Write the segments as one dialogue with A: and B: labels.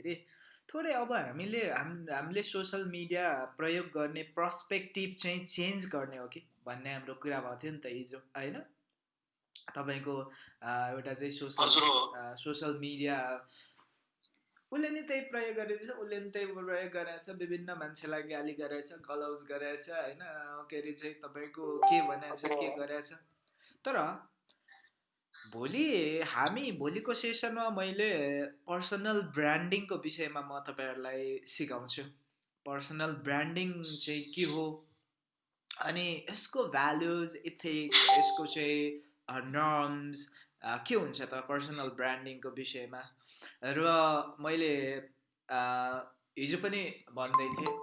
A: भन्दाखेरि थोरै अब हामीले हाम हामीले सोसल मिडिया प्रयोग गर्ने पर्सपेक्टिभ चाहिँ चेन्ज गर्ने हो कि भन्ने हाम्रो कुरा भएको थियो नि त हिजो होइन? तपाईँको एउटा चाहिँ सोसल सोसल मिडिया उसले नि त्यही प्रयोग गरेको उसले नि त्यही प्रयोग गरेछ विभिन्न मान्छेलाई गाली गरेछ गलाउज गरेछ होइन? के अरे चाहिँ तपाईँको के भनेछ के गरेछ। तर भोलि हामी भोलिको सेसनमा मैले पर्सनल ब्रान्डिङको विषयमा म तपाईँहरूलाई सिकाउँछु। पर्सनल ब्रान्डिङ चाहिँ के हो? अनि यसको भ्यालुज इथिक्स यसको चाहिँ नर्म्स के हुन्छ त पर्सनल ब्रान्डिङको विषयमा? र मैले हिजो पनि भन्दै थिएँ।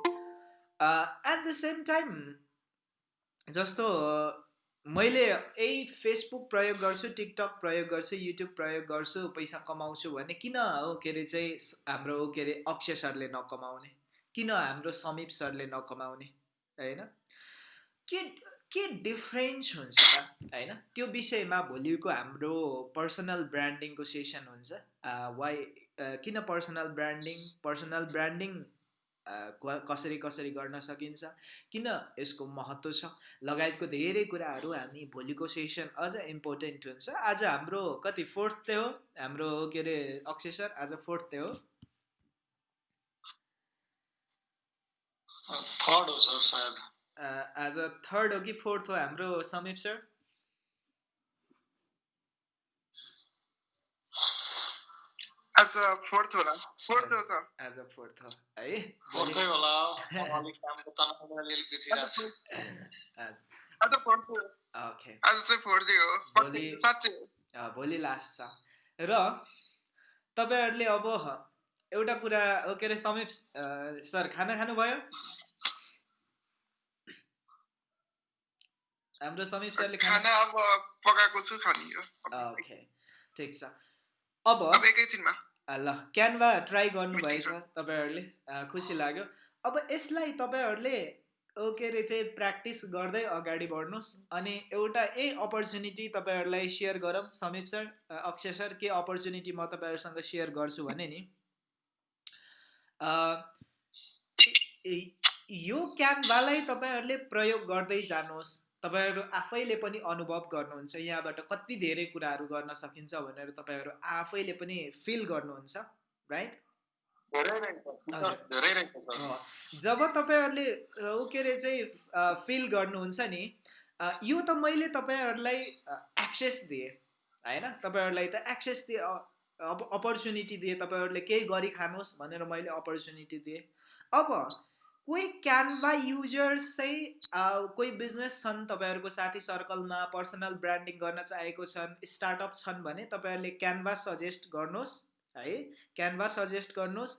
A: एट द सेम टाइम जस्तो मैले यही फेसबुक प्रयोग गर्छु टिकटक प्रयोग गर्छु युट्युब प्रयोग गर्छु पैसा कमाउँछु भने किन हो के अरे चाहिँ हाम्रो के अरे अक्षय सरले नकमाउने? किन हाम्रो समीप सरले नकमाउने? होइन? के के डिफ्रेन्स हुन्छ त? होइन? त्यो विषयमा भोलिको हाम्रो पर्सनल ब्रान्डिङको सेसन हुन्छ। वाइ किन पर्सनल ब्रान्डिङ पर्सनल ब्रान्डिङ कसरी कसरी गर्न सकिन्छ? किन यसको महत्त्व छ? लगायतको धेरै कुराहरू हामी भोलिको सेसन अझ इम्पोर्टेन्ट हुन्छ। आज हाम्रो कति फोर्थ हो? हाम्रो के अरे अक्षय सर आज फोर्थ त्यो हो।
B: थर्ड हो सर सायद।
A: एज अ थर्ड हो कि फोर्थ हो हाम्रो Samip sir?
C: As a fourth होला फोर्थ हो सर
A: एज अ फोर्थ हो है
B: फोर्थै होला अलिक कामको तनाव अलिअलि बिर्सिरहेको
C: आज फोर्थ
A: ओके
C: आज चाहिँ फोर्थै हो
A: भोलि
C: साँच्चै
A: भोलि लास्ट छ र तपाईँहरूले अब एउटा कुरा के अरे समीप सर खाना खानुभयो? हाम्रो समीप सरले
C: खाना अब पकाएको छु खाने
A: ओके ठिक छ। अब
C: अब एकैछिनमा
A: ल क्यानभा ट्राई गर्नुभएछ तपाईँहरूले खुसी लाग्यो। अब यसलाई तपाईँहरूले के अरे चाहिँ प्र्याक्टिस गर्दै अगाडि बढ्नुहोस्। अनि एउटा यही अपर्च्युनिटी तपाईँहरूलाई सेयर गरौँ। समीप सर अक्षय सर के अपर्च्युनिटी म तपाईँहरूसँग सेयर गर्छु भने नि यो क्यानभालाई तपाईँहरूले प्रयोग गर्दै जानुहोस्। तपाईँहरू आफैले पनि अनुभव गर्नुहुन्छ यहाँबाट कति धेरै कुराहरू गर्न सकिन्छ भनेर तपाईँहरू आफैले पनि फिल गर्नुहुन्छ राइट जब तपाईँहरूले के अरे चाहिँ फिल गर्नुहुन्छ नि यो त मैले तपाईँहरूलाई एक्सेस दिएँ होइन? तपाईँहरूलाई त एक्सेस दिएँ अब अपर्च्युनिटी दिएँ तपाईँहरूले केही गरी खानुहोस् भनेर मैले अपर्च्युनिटी दिएँ। अब कोही क्यानभा युजर्स चाहिँ कोही बिजनेस छन् तपाईँहरूको साथी सर्कलमा पर्सनल ब्रान्डिङ गर्न चाहेको छन् स्टार्टअप छन् भने तपाईँहरूले क्यानभा सजेस्ट गर्नुहोस् है क्यानभा सजेस्ट गर्नुहोस्।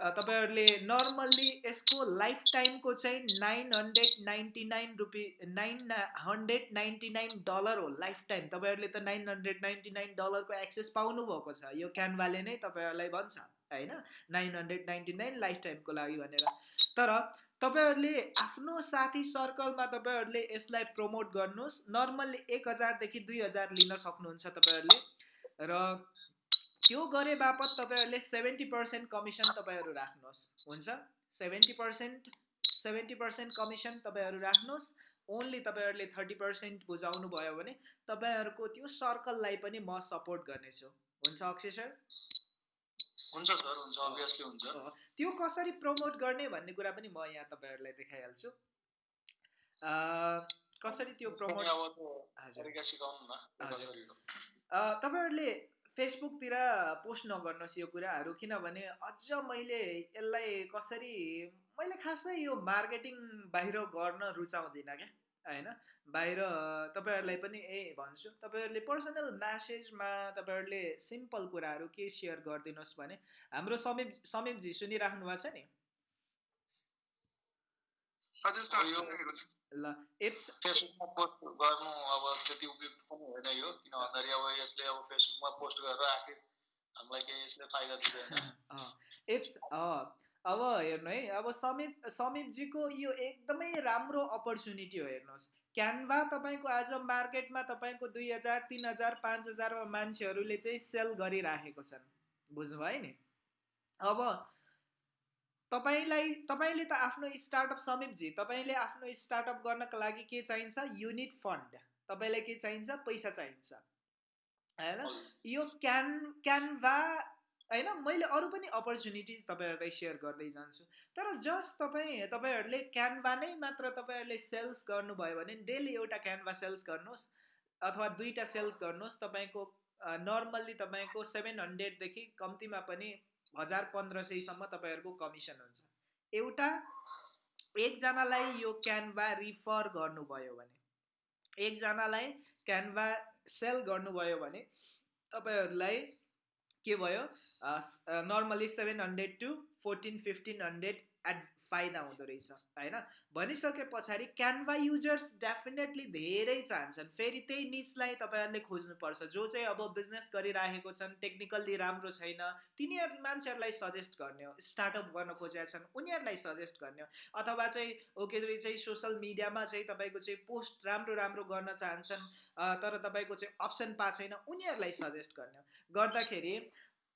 A: तपाईँहरूले नर्मल्ली यसको लाइफ टाइमको चाहिँ nine hundred ninety nine rupee nine hundred ninety nine dollar हो लाइफ टाइम तपाईँहरूले त नाइन हन्ड्रेड नाइन्टी नाइन डलरको एक्सेस पाउनुभएको छ। यो क्यानभाले नै तपाईँहरूलाई भन्छ होइन? Nine hundred ninety nine life टाइमको लागि भनेर। तर तपाईँहरूले आफ्नो साथी सर्कलमा तपाईँहरूले यसलाई प्रमोट गर्नुहोस्। नर्मल्ली एक हजारदेखि दुई हजार लिन सक्नुहुन्छ तपाईँहरूले। र त्यो गरे बापत तपाईँहरूले सेभेन्टी पर्सेन्ट कमिसन तपाईँहरू राख्नुहोस्। हुन्छ? Seventy percent seventy percent commission तपाईँहरू राख्नुहोस्। ओन्ली तपाईँहरूले थर्टी पर्सेन्ट बुझाउनु भयो भने तपाईँहरूको त्यो सर्कललाई पनि म सपोर्ट गर्नेछु। हुन्छ अक्षय सर?
B: हुन्छ सर हुन्छ। अभियसली हुन्छ।
A: त्यो कसरी प्रमोट गर्ने भन्ने कुरा पनि म यहाँ तपाईँहरूलाई देखाइहाल्छु। कसरी त्यो प्रमोट तपाईँहरूले फेसबुकतिर पोस्ट नगर्नुहोस् यो कुराहरू किनभने अझ मैले यसलाई कसरी मैले खासै यो मार्केटिङ बाहिर गर्न रुचाउँदिनँ क्या होइन? बाहिर तपाईँहरूलाई पनि ए भन्छु। तपाईँहरूले पर्सनल म्यासेजमा तपाईँहरूले सिम्पल कुराहरू के सेयर गरिदिनुहोस् भने हाम्रो समीप समीपजी सुनिराख्नु भएको छ नि? ल इट्स
B: फेसबुकमा पोस्ट गर्नु अब त्यति उपयुक्त पनि होइन यो किन भन्दाखेरि अब यसले अब फेसबुकमा पोस्ट गरेर आखिर हामीलाई केही यसले फाइदा दिँदैन।
A: इट्स अब हेर्नु है अब समीप समीपजीको यो एकदमै राम्रो अपर्च्युनिटी हो हेर्नुहोस्। क्यानभा तपाईँको आज मार्केटमा तपाईँको दुई हजार तिन हजार पाँच हजारमा मान्छेहरूले चाहिँ सेल गरिराखेको छन्। बुझ्नुभयो नि? अब तपाईँलाई तपाईँले त आफ्नो स्टार्टअप समीपजी तपाईँले आफ्नो स्टार्टअप गर्नको लागि के चाहिन्छ? Unit fund. तपाईँलाई के चाहिन्छ? पैसा चाहिन्छ। होइन? यो क्यान क्यानभा होइन मैले अरू पनि अपर्च्युनिटिज तपाईँहरूलाई सेयर गर्दै जान्छु। तर जस्ट तपाईँ तपाईँहरूले क्यानभा नै मात्र तपाईँहरूले सेल्स गर्नुभयो भने डेली एउटा क्यानभा सेल्स गर्नुहोस् अथवा दुईवटा सेल्स गर्नुहोस् तपाईँको नर्मल्ली तपाईँको सेभेन हन्ड्रेडदेखि कम्तीमा पनि हजार पन्ध्र सयसम्म तपाईँहरूको कमिसन हुन्छ। एउटा एकजनालाई यो क्यानभा रिफर गर्नुभयो भने एकजनालाई क्यानभा सेल गर्नुभयो भने तपाईँहरूलाई के भयो normally seven hundred to fourteen fifteen hundred add फाइदा हुँदो रहेछ होइन भनिसके पछाडि क्यानभा युजर्स डेफिनेटली धेरै चाहन्छन्। फेरि त्यही निचलाई तपाईँहरूले खोज्नुपर्छ। जो चाहिँ अब बिजनेस गरिराखेको छन् टेक्निकल्ली राम्रो छैन तिनीहरू मान्छेहरूलाई सजेस्ट गर्ने हो। स्टार्टअप गर्न खोजेका छन् उनीहरूलाई सजेस्ट गर्ने हो। अथवा चाहिँ ओके चाहिँ सोसियल मिडियामा चाहिँ तपाईँको चाहिँ पोस्ट राम्रो राम्रो गर्न चाहन्छन् तर तपाईँको चाहिँ अप्सन पाएको छैन उनीहरूलाई सजेस्ट गर्ने हो। गर्दाखेरि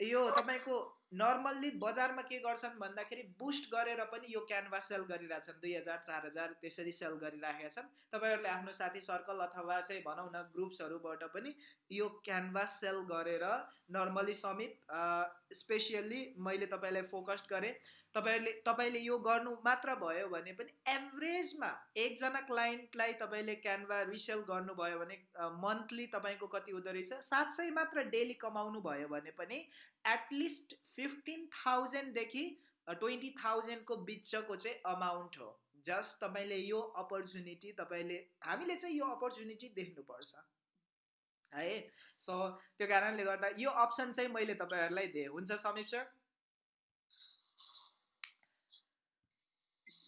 A: यो तपाईँको नर्मल्ली बजारमा के गर्छन् भन्दाखेरि बुस्ट गरेर पनि यो क्यानभास सेल गरिरहेछन्। दुई हजार चार हजार त्यसरी सेल गरिराखेका छन्। तपाईँहरूले आफ्नो साथी सर्कल अथवा चाहिँ भनौँ न ग्रुप्सहरूबाट पनि यो क्यानभास सेल गरेर नर्मली समीप स्पेसियल्ली मैले तपाईँलाई फोकस्ड गरेँ। तपाईँहरूले तपाईँले यो गर्नु मात्र भयो भने पनि एभरेजमा एकजना क्लाइन्टलाई तपाईँले क्यानभा रिसेल गर्नुभयो भने मन्थली तपाईँको कति हुँदो रहेछ? सात सय मात्र डेली कमाउनु भयो भने पनि एटलिस्ट फिफ्टिन थाउजन्डदेखि ट्वेन्टी थाउजन्डको बिचको चाहिँ अमाउन्ट हो। जस्ट तपाईँले यो अपर्च्युनिटी तपाईँले हामीले चाहिँ यो अपर्च्युनिटी देख्नुपर्छ। है? सो त्यो कारणले गर्दा यो अप्सन चाहिँ मैले तपाईँहरूलाई दिएँ। हुन्छ समीप सर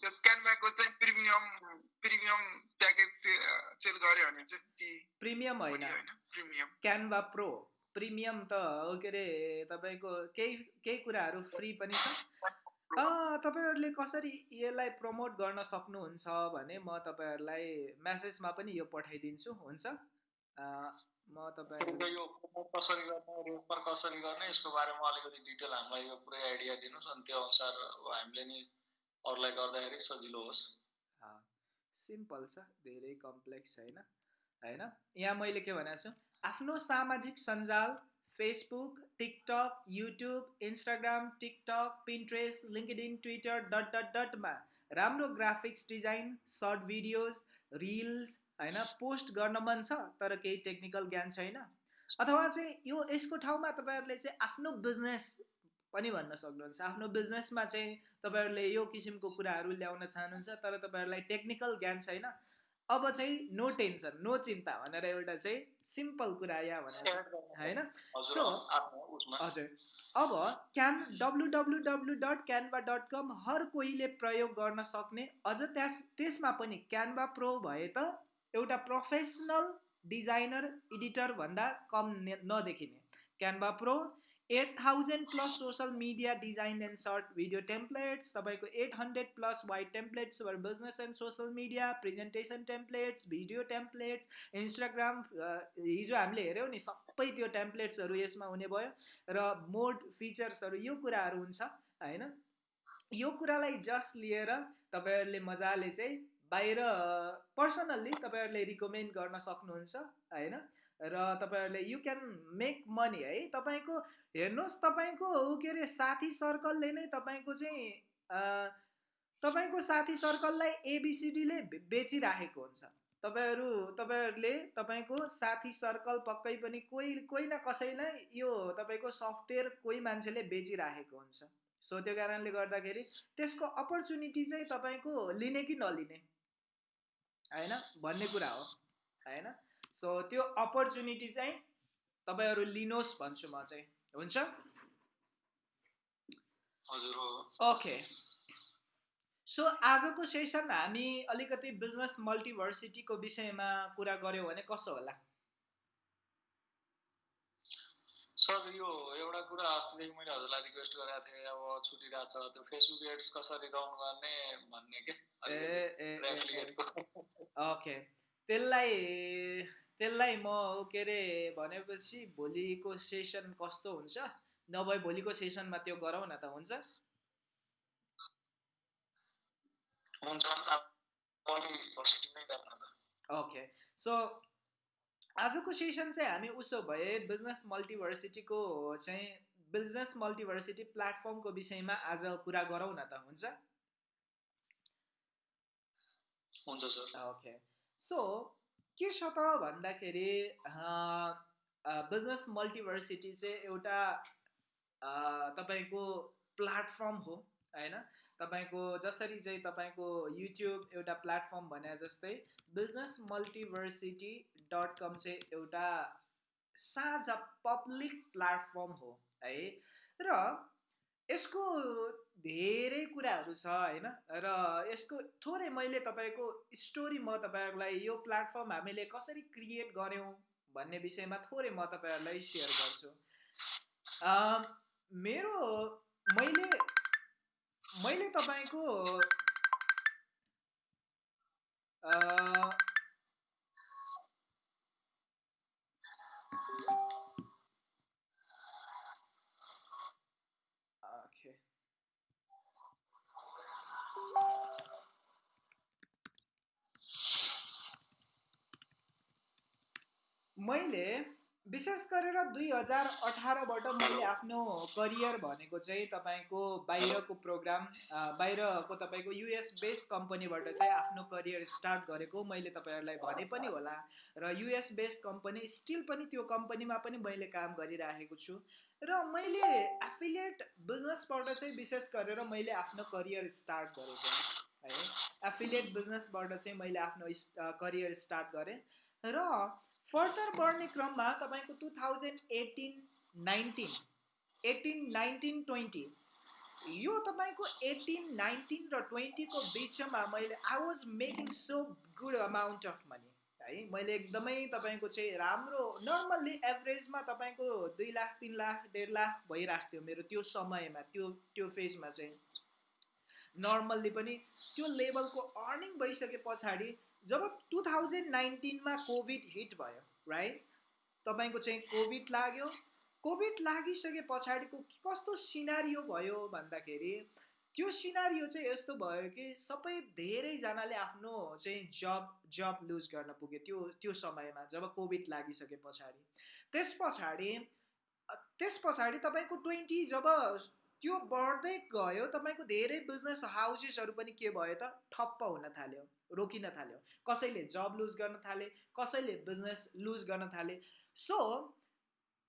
C: क्यानभाको चाहिँ प्रिमियम प्रिमियम प्याकेज सेल गऱ्यो भने चाहिँ ती
A: प्रिमियम होइन
C: प्रिमियम
A: क्यानभा प्रो प्रिमियम त के अरे तपाईँको केही केही कुराहरू फ्री पनि छ अँ, तपाईँहरूले कसरी यसलाई प्रमोट गर्न सक्नुहुन्छ भने म तपाईँहरूलाई म्यासेजमा पनि यो पठाइदिन्छु हुन्छ? अँ, म
B: तपाईँको यो कसरी गर्ने रेफर कसरी गर्ने यसको बारेमा अलिकति डिटेल हामीलाई यो पुरै आइडिया दिनुहोस् अनि त्यो अनुसार हामीले नि अरूलाई गर्दाखेरि सजिलो होस्
A: सिम्पल छ धेरै कम्प्लेक्स छैन होइन यहाँ मैले के भनेको छु आफ्नो सामाजिक सञ्जाल Facebook TikTok YouTube Instagram TikTok Pinterest LinkedIn Twitter dot dot डटमा राम्रो graphics design short videos reels होइन पोस्ट गर्न मन छ तर केही टेक्निकल ज्ञान छैन। अथवा चाहिँ यो यसको ठाउँमा तपाईँहरूले चाहिँ आफ्नो बिजनेस पनि भन्न सक्नुहुन्छ। आफ्नो बिजनेसमा चाहिँ तपाईँहरूले यो किसिमको कुराहरू ल्याउन चाहनुहुन्छ तर तपाईँहरूलाई टेक्निकल ज्ञान छैन। अब चाहिँ नो टेन्सन नो चिन्ता भनेर एउटा चाहिँ सिम्पल कुरा यहाँ भनेर होइन?
B: उसमा
A: हजुर अब can W W W dot Canva dot com हर कोहीले प्रयोग गर्न सक्ने अझ त्यस त्यसमा पनि क्यानभा प्रो भए त एउटा प्रोफेसनल डिजाइनर एडिटर भन्दा कम नदेखिने। Canva pro eight thousand plus social media design and short video templates तपाईँको eight hundred plus wide templates for business and social media presentation templates video templates Instagram हिजो हामीले हेऱ्यौँ नि सबै त्यो टेम्प्लेट्सहरू यसमा हुने भयो र मोड फिचर्सहरू यो कुराहरू हुन्छ होइन? यो कुरालाई जस्ट लिएर तपाईँहरूले मजाले चाहिँ बाहिर पर्सनल्ली तपाईँहरूले रिकमेन्ड गर्न सक्नुहुन्छ होइन? र तपाईँहरूले यु क्यान मेक मनी है? तपाईँको हेर्नुहोस् तपाईँको के अरे साथी सर्कलले नै तपाईँको चाहिँ तपाईँको साथी सर्कललाई एबिसिडीले बेचिराखेको हुन्छ। तपाईँहरू तपाईँहरूले तपाईँको साथी सर्कल पक्कै पनि कोही कोही न कसैलाई यो तपाईँको सफ्टवेयर कोही मान्छेले बेचिराखेको हुन्छ। सो त्यो कारणले गर्दाखेरि त्यसको अपर्च्युनिटी चाहिँ तपाईँको लिने कि नलिने? होइन? भन्ने कुरा हो। होइन? सो त्यो अपर्च्युनिटी चाहिँ तपाईँहरू लिनुहोस् भन्छु म चाहिँ। हुन्छ? ओके सो आजको सेसन हामी अलिकति बिजनेस मल्टिभर्सिटीको विषयमा कुरा गऱ्यौँ भने कसो होला?
B: सर यो एउटा कुरा अस्तिदेखि मैले हजुरलाई रिक्वेस्ट गरेको थिएँ अब छुटिरहेको छ त्यो फेसबुक एड्स कसरी रन गर्ने भन्ने के?
A: ए ओके त्यसलाई त्यसलाई म के अरे भनेपछि भोलिको सेसन कस्तो हुन्छ? नभए भोलिको सेसनमा त्यो गरौँ न त हुन्छ? ओके सो आजको सेसन चाहिँ हामी उसो भए बिजनेस मल्टिभर्सिटीको चाहिँ बिजनेस मल्टिभर्सिटी प्लेटफर्मको विषयमा आज कुरा गरौँ न त हुन्छ?
B: हुन्छ सर।
A: ओके सो के छ त भन्दाखेरि बिजनेस मल्टिभर्सिटी चाहिँ एउटा तपाईँको प्लेटफर्म हो होइन? तपाईँको जसरी चाहिँ तपाईँको युट्युब एउटा प्लेटफर्म भने जस्तै बिजनेस मल्टिभर्सिटी डट कम चाहिँ एउटा साझा पब्लिक प्लेटफर्म हो है? र यसको धेरै कुराहरू छ होइन? र यसको थोरै मैले तपाईँको स्टोरी म तपाईँहरूलाई यो प्लेटफर्म हामीले कसरी क्रिएट गऱ्यौँ भन्ने विषयमा थोरै म तपाईँहरूलाई सेयर गर्छु। मेरो मैले मैले तपाईँको विशेष गरेर दुई हजार अठारबाट मैले आफ्नो करियर भनेको चाहिँ तपाईँको बाहिरको प्रोग्राम बाहिरको तपाईँको युएस बेस्ड कम्पनीबाट चाहिँ आफ्नो करियर स्टार्ट गरेको मैले तपाईँहरूलाई भने पनि होला। र युएस बेस्ड कम्पनी स्टिल पनि त्यो कम्पनीमा पनि मैले काम गरिराखेको छु। र मैले एफिलिएट बिजनेसबाट चाहिँ विशेष गरेर मैले आफ्नो करियर स्टार्ट गरेको है एफिलिएट बिजनेसबाट चाहिँ मैले आफ्नो करियर स्टार्ट गरेँ। र फर्दर बढ्ने क्रममा तपाईँको two thousand eighteen nineteen eighteen nineteen twenty यो तपाईँको एटिन नाइन्टिन र ट्वेन्टीको बिचमा मैले I was making so good amount of money है? मैले एकदमै तपाईँको चाहिँ राम्रो नर्मल्ली एभरेजमा तपाईँको दुई लाख तिन लाख डेढ लाख भइरहेको थियो मेरो त्यो समयमा त्यो त्यो फेजमा चाहिँ। नर्मल्ली पनि त्यो लेभलको अर्निङ भइसके पछाडि जब टु थाउजन्ड नाइन्टिनमा कोभिड हिट भयो राइट तपाईँको चाहिँ कोभिड लाग्यो। कोभिड लागिसके पछाडिको कस्तो सिनारियो भयो भन्दाखेरि त्यो सिनारियो चाहिँ यस्तो भयो कि सबै धेरैजनाले आफ्नो चाहिँ जब जब लुज गर्न पुग्यो त्यो त्यो समयमा जब कोभिड लागिसके पछाडि। त्यस पछाडि त्यस पछाडि तपाईँको ट्वेन्टी जब त्यो बढ्दै गयो तपाईँको धेरै बिजनेस हाउसेसहरू पनि के भयो त? ठप्प हुन थाल्यो रोकिन थाल्यो। कसैले जब लुज गर्न थाले कसैले बिजनेस लुज गर्न थाले। सो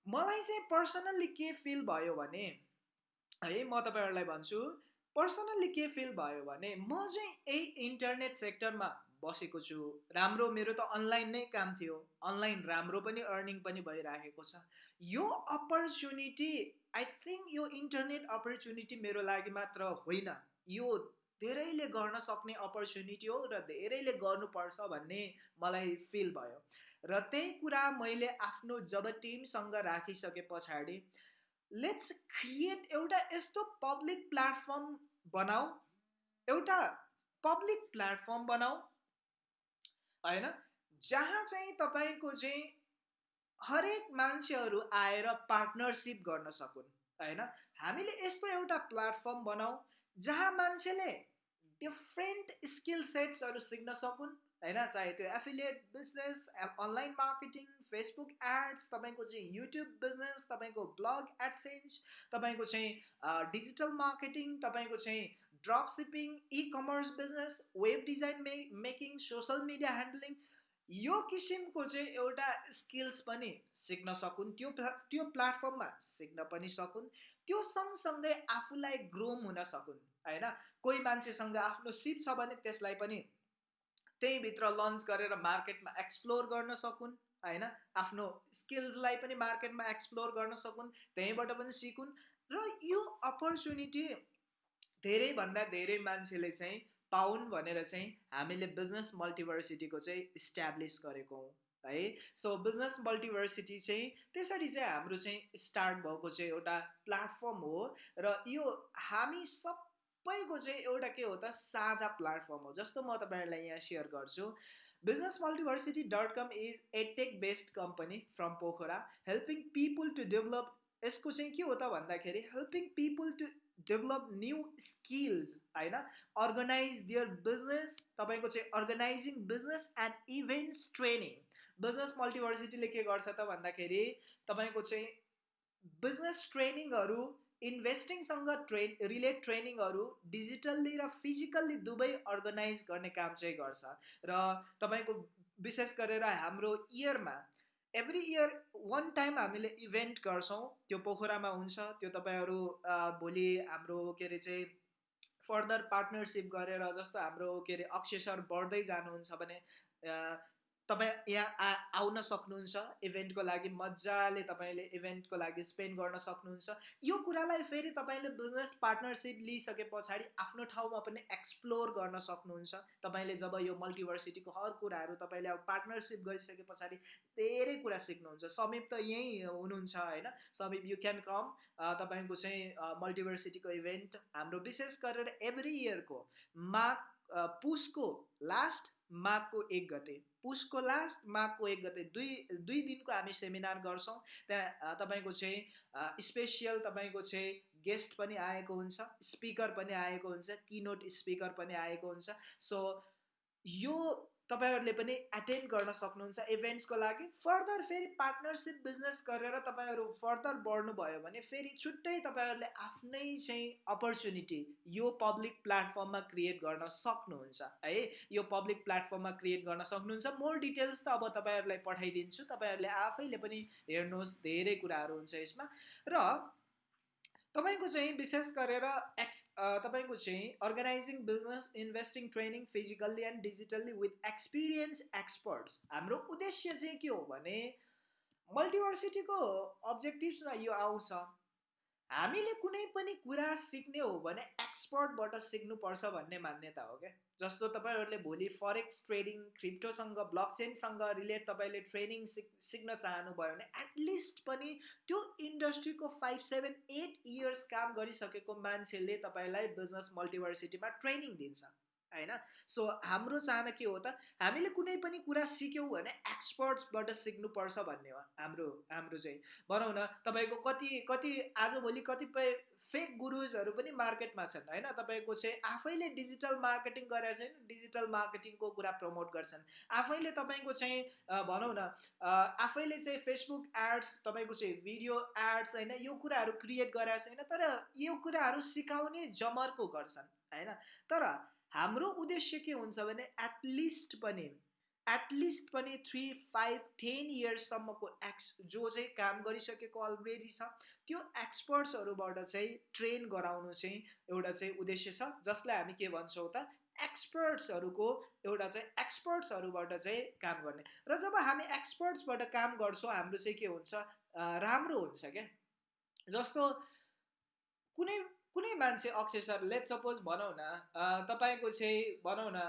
A: मलाई चाहिँ पर्सनल्ली के फिल भयो भने है म तपाईँहरूलाई भन्छु पर्सनल्ली के फिल भयो भने म चाहिँ यही इन्टरनेट सेक्टरमा बसेको छु। राम्रो मेरो त अनलाइन नै काम थियो। अनलाइन राम्रो पनि अर्निङ पनि भइराखेको छ। यो अपर्च्युनिटी आई थिङ्क यो इन्टरनेट अपर्च्युनिटी मेरो लागि मात्र होइन। यो धेरैले गर्न सक्ने अपर्च्युनिटी हो र धेरैले गर्नुपर्छ भन्ने मलाई फिल भयो। र त्यही कुरा मैले आफ्नो जब टिमसँग राखिसके पछाडि लेट्स क्रिएट एउटा यस्तो पब्लिक प्लेटफर्म बनाऊ। एउटा पब्लिक प्लेटफर्म बनाऊ होइन? जहाँ चाहिँ तपाईँको चाहिँ हरेक मान्छेहरू आएर पार्टनरसिप गर्न सकुन् होइन? हामीले यस्तो एउटा प्लेटफर्म बनाऊ जहाँ मान्छेले डिफ्रेन्ट स्किल सेट्सहरू सिक्न सकुन् होइन? चाहे त्यो affiliate business online marketing Facebook ads तपाईँको चाहिँ युट्युब बिजनेस तपाईँको ब्लग एडसेन्स तपाईँको चाहिँ डिजिटल मार्केटिङ तपाईँको चाहिँ e commerce business web design मे मेकिङ सोसल मिडिया ह्यान्डलिङ यो किसिमको चाहिँ एउटा स्किल्स पनि सिक्न सकुन्। त्यो त्यो प्लेटफर्ममा सिक्न पनि सकुन्। त्यो सँगसँगै आफूलाई ग्रोम हुन सकुन् होइन? कोही मान्छेसँग आफ्नो सिप छ भने त्यसलाई पनि त्यहीँभित्र लन्च गरेर मार्केटमा एक्सप्लोर गर्न सकुन् होइन? आफ्नो स्किल्सलाई पनि मार्केटमा एक्सप्लोर गर्न सकुन् त्यहीँबाट पनि सिकुन्। र यो अपर्च्युनिटी धेरैभन्दा धेरै मान्छेले चाहिँ पाउन् भनेर चाहिँ हामीले बिजनेस मल्टिभर्सिटीको चाहिँ इस्ट्याब्लिस गरेको हौँ है। सो बिजनेस मल्टिभर्सिटी चाहिँ त्यसरी चाहिँ हाम्रो चाहिँ स्टार्ट भएको चाहिँ एउटा प्लेटफर्म हो र यो हामी सबैको चाहिँ एउटा के हो त साझा प्लेटफर्म हो। जस्तो म तपाईँहरूलाई यहाँ सेयर गर्छु Business Multiversity dot com is a tech based company from Pokhara helping people to develop. यसको चाहिँ के हो त भन्दाखेरि helping people to develop new skills होइन? अर्गनाइज दियर बिजनेस तपाईँको चाहिँ organising business and events training business मल्टिभर्सिटीले के गर्छ त भन्दाखेरि तपाईँको चाहिँ बिजनेस ट्रेनिङहरू इन्भेस्टिङसँग ट्रेन रिलेट ट्रेनिङहरू डिजिटल्ली र फिजिकल्ली दुवै अर्गनाइज गर्ने काम चाहिँ गर्छ. र तपाईँको विशेष गरेर हाम्रो इयरमा एभ्री इयर वान टाइम हामीले इभेन्ट गर्छौँ। त्यो पोखरामा हुन्छ। त्यो तपाईँहरू भोलि हाम्रो के अरे चाहिँ फर्दर पार्टनरसिप गरेर जस्तो हाम्रो के अरे अक्षर बढ्दै जानुहुन्छ भने तपाईँ यहाँ आ आउन सक्नुहुन्छ इभेन्टको लागि मजाले तपाईँले इभेन्टको लागि स्पेन्ड गर्न सक्नुहुन्छ। यो कुरालाई फेरि तपाईँले बिजनेस पार्टनरसिप लिइसके पछाडि आफ्नो ठाउँमा पनि एक्सप्लोर गर्न सक्नुहुन्छ। तपाईँले जब यो मल्टिभर्सिटीको हर कुराहरू तपाईँले अब पार्टनरसिप गरिसके पछाडि धेरै कुरा सिक्नुहुन्छ। समीप त यहीँ हुनुहुन्छ होइन? समीप यु क्यान कम तपाईँको चाहिँ मल्टिभर्सिटीको इभेन्ट हाम्रो विशेष गरेर एभ्री इयरको माघ पुसको लास्ट माघको एक गते। पुसको लास्ट माघको एक गते दुई दुई दिनको हामी सेमिनार गर्छौँ। त्यहाँ तपाईँको चाहिँ स्पेसियल तपाईँको चाहिँ गेस्ट पनि आएको हुन्छ स्पिकर पनि आएको हुन्छ किनोट स्पिकर पनि आएको हुन्छ। सो यो तपाईँहरूले पनि एटेन्ड गर्न सक्नुहुन्छ इभेन्ट्सको लागि। फर्दर फेरि पार्टनरसिप बिजनेस गरेर तपाईँहरू फर्दर बढ्नुभयो भने फेरि छुट्टै तपाईँहरूले आफ्नै चाहिँ अपर्च्युनिटी यो पब्लिक प्लेटफर्ममा क्रिएट गर्न सक्नुहुन्छ है? यो पब्लिक प्लेटफर्ममा क्रिएट गर्न सक्नुहुन्छ। मोर डिटेल्स त अब तपाईँहरूलाई पठाइदिन्छु। तपाईँहरूले आफैले पनि हेर्नुहोस् धेरै कुराहरू हुन्छ यसमा। र तपाईँको चाहिँ विशेष गरेर एक्स तपाईँको चाहिँ organising business investing training physically and digitally with experience experts हाम्रो उद्देश्य चाहिँ के हो भने मल्टिभर्सिटीको अब्जेक्टिभ्समा यो आउँछ। हामीले कुनै पनि कुरा सिक्ने हो भने एक्सपर्टबाट सिक्नुपर्छ भन्ने मान्यता हो क्या? जस्तो तपाईँहरूले भोलि फरेक्स ट्रेडिङ क्रिप्टोसँग ब्लक चेनसँग रिलेट तपाईँले ट्रेनिङ सिक सिक्न चाहनुभयो भने एटलिस्ट पनि त्यो इन्डस्ट्रीको फाइभ सेभेन एट इयर्स काम गरिसकेको मान्छेले तपाईँलाई बिजनेस मल्टिभर्सिटीमा ट्रेनिङ दिन्छ। होइन सो हाम्रो चाहना के हो त हामीले कुनै पनि कुरा सिक्यौँ भने एक्सपर्ट्सबाट सिक्नुपर्छ भन्ने हो हाम्रो हाम्रो चाहिँ। भनौँ न तपाईँको कति कति आजभोलि कतिपय फेक गुरुजहरू पनि मार्केटमा छन् होइन तपाईँको चाहिँ आफैले डिजिटल मार्केटिङ गरेर छैन डिजिटल मार्केटिङको कुरा प्रमोट गर्छन्। आफैले तपाईँको चाहिँ भनौँ न आफैले चाहिँ फेसबुक एड्स तपाईँको चाहिँ भिडियो एड्स होइन यो कुराहरू क्रिएट गरेर छैन तर यो कुराहरू सिकाउने जमर्को गर्छन् होइन तर हाम्रो उद्देश्य के हुन्छ भने एटलिस्ट पनि एटलिस्ट पनि थ्री फाइभ टेन इयर्ससम्मको एक्स जो चाहिँ काम गरिसकेको अलरेडी छ त्यो एक्सपर्ट्सहरूबाट चाहिँ ट्रेन गराउनु चाहिँ एउटा चाहिँ उद्देश्य छ। जसलाई हामी के भन्छौँ त एक्सपर्ट्सहरूको एउटा चाहिँ एक्सपर्ट्सहरूबाट चाहिँ काम गर्ने। र जब हामी एक्सपर्ट्सबाट काम गर्छौँ हाम्रो चाहिँ के हुन्छ राम्रो हुन्छ क्या। जस्तो कुनै कुनै मान्छे अक्षय सर लेट सपोज भनौँ न तपाईँको चाहिँ भनौँ न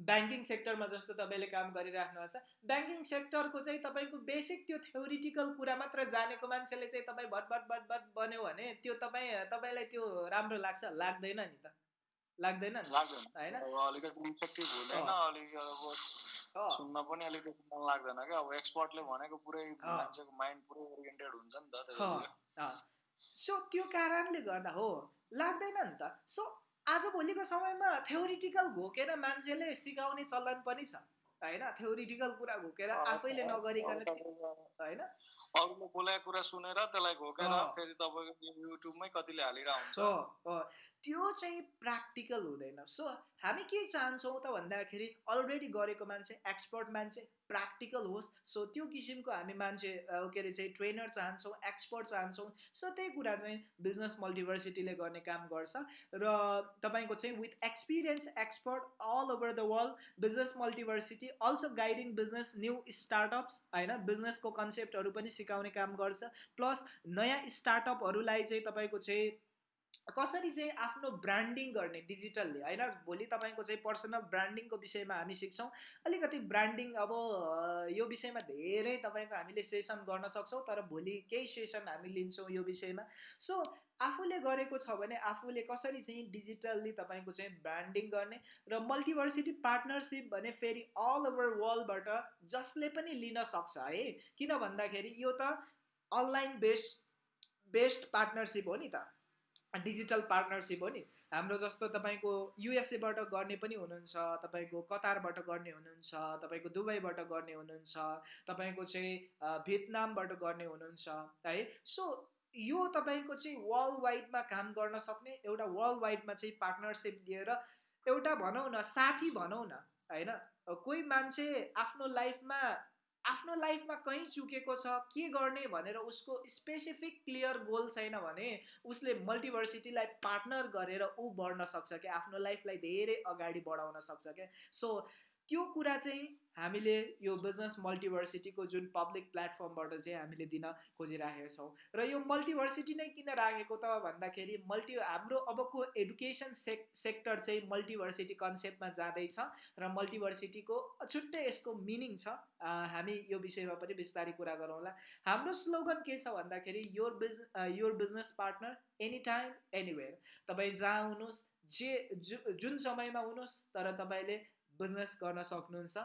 A: ब्याङ्किङ सेक्टरमा जस्तो तपाईँले काम गरिराख्नु भएको छ ब्याङ्किङ सेक्टरको चाहिँ तपाईँको बेसिक त्यो थ्योरिटिकल कुरा मात्र जानेको मान्छेले चाहिँ तपाईँ भट भट भट भट बन्यो भने त्यो तपाईँ तपाईँलाई त्यो राम्रो लाग्छ? लाग्दैन नि त। लाग्दैन
B: होइन? सुन्न पनि अलिकति मन लाग्दैन क्या। अब एक्सपर्टले भनेको पुरै मान्छेको माइन्ड पुरै ओरिएन्टेड हुन्छ नि त
A: सो त्यो कारणले गर्दा हो। लाग्दैन नि त। सो आजभोलिको समयमा थ्योरिटिकल घोकेर मान्छेले सिकाउने चलन पनि छ होइन? थ्योरिटिकल कुरा घोकेर आफैले नगरिकन होइन?
B: अरूले बोलाएको कुरा सुनेर त्यसलाई घोकेर फेरि तपाईँको युट्युबमै कतिले हालिरहेको
A: हुन्छ त्यो चाहिँ प्र्याक्टिकल हुँदैन। सो हामी के चाहन्छौँ त भन्दाखेरि अलरेडी गरेको मान्छे एक्सपर्ट मान्छे प्र्याक्टिकल होस्। सो त्यो किसिमको हामी मान्छे के अरे चाहिँ ट्रेनर चाहन्छौँ एक्सपर्ट चाहन्छौँ सो त्यही कुरा चाहिँ बिजनेस मल्टिभर्सिटीले गर्ने काम गर्छ। र तपाईँको चाहिँ with experience expert all over the world business Multiversity also guiding business new startups होइन बिजनेसको कन्सेप्टहरू पनि सिकाउने काम गर्छ। प्लस नयाँ स्टार्टअपहरूलाई चाहिँ तपाईँको चाहिँ कसरी चाहिँ आफ्नो ब्रान्डिङ गर्ने डिजिटल्ली होइन भोलि तपाईँको चाहिँ पर्सनल ब्रान्डिङको विषयमा हामी सिक्छौँ। अलिकति ब्रान्डिङ अब यो विषयमा धेरै तपाईँको हामीले सेसन गर्न सक्छौँ तर भोलि केही सेसन हामी लिन्छौँ यो विषयमा। सो आफूले गरेको छ भने आफूले कसरी चाहिँ डिजिटल्ली तपाईँको चाहिँ ब्रान्डिङ गर्ने र मल्टिभर्सिटी पार्टनरसिप भने फेरि अल ओभर वर्ल्डबाट जसले पनि लिन सक्छ है। किन भन्दाखेरि यो त अनलाइन बेस्ड बेस्ट पार्टनरसिप हो नि त। डिजिटल पार्टनरसिप हो नि। हाम्रो जस्तो तपाईँको युएसएबाट गर्ने पनि हुनुहुन्छ तपाईँको कतारबाट गर्ने हुनुहुन्छ तपाईँको दुबईबाट गर्ने हुनुहुन्छ तपाईँको चाहिँ भियतनामबाट गर्ने हुनुहुन्छ है। सो यो तपाईँको चाहिँ वर्ल्ड वाइडमा काम गर्न सक्ने एउटा वर्ल्ड वाइडमा चाहिँ पार्टनरसिप लिएर एउटा भनौँ न साथी भनौँ न होइन। कोही मान्छे आफ्नो लाइफमा आफ्नो लाइफमा कहीँ चुकेको छ के गर्ने भनेर उसको स्पेसिफिक क्लियर गोल छैन भने उसले मल्टिभर्सिटीलाई पार्टनर गरेर ऊ बढ्न सक्छ क्या? आफ्नो लाइफलाई धेरै अगाडि बढाउन सक्छ क्या? सो त्यो कुरा चाहिँ हामीले यो बिजनेस मल्टिभर्सिटीको जुन पब्लिक प्लेटफर्मबाट चाहिँ हामीले दिन खोजिराखेका छौँ र यो मल्टिभर्सिटी नै किन राखेको त भन्दाखेरि मल्टी हाम्रो अबको एडुकेसन सेक सेक्टर चाहिँ मल्टिभर्सिटी कन्सेप्टमा जाँदैछ र मल्टिभर्सिटीको छुट्टै यसको मिनिङ छ। हामी यो विषयमा पनि बिस्तारै कुरा गरौँला हाम्रो स्लोगन के छ भन्दाखेरि your biz your business partner any time anywhere तपाईँ जहाँ हुनुहोस् जे जुन समयमा हुनुहोस् तर तपाईँले बिजनेस गर्न सक्नुहुन्छ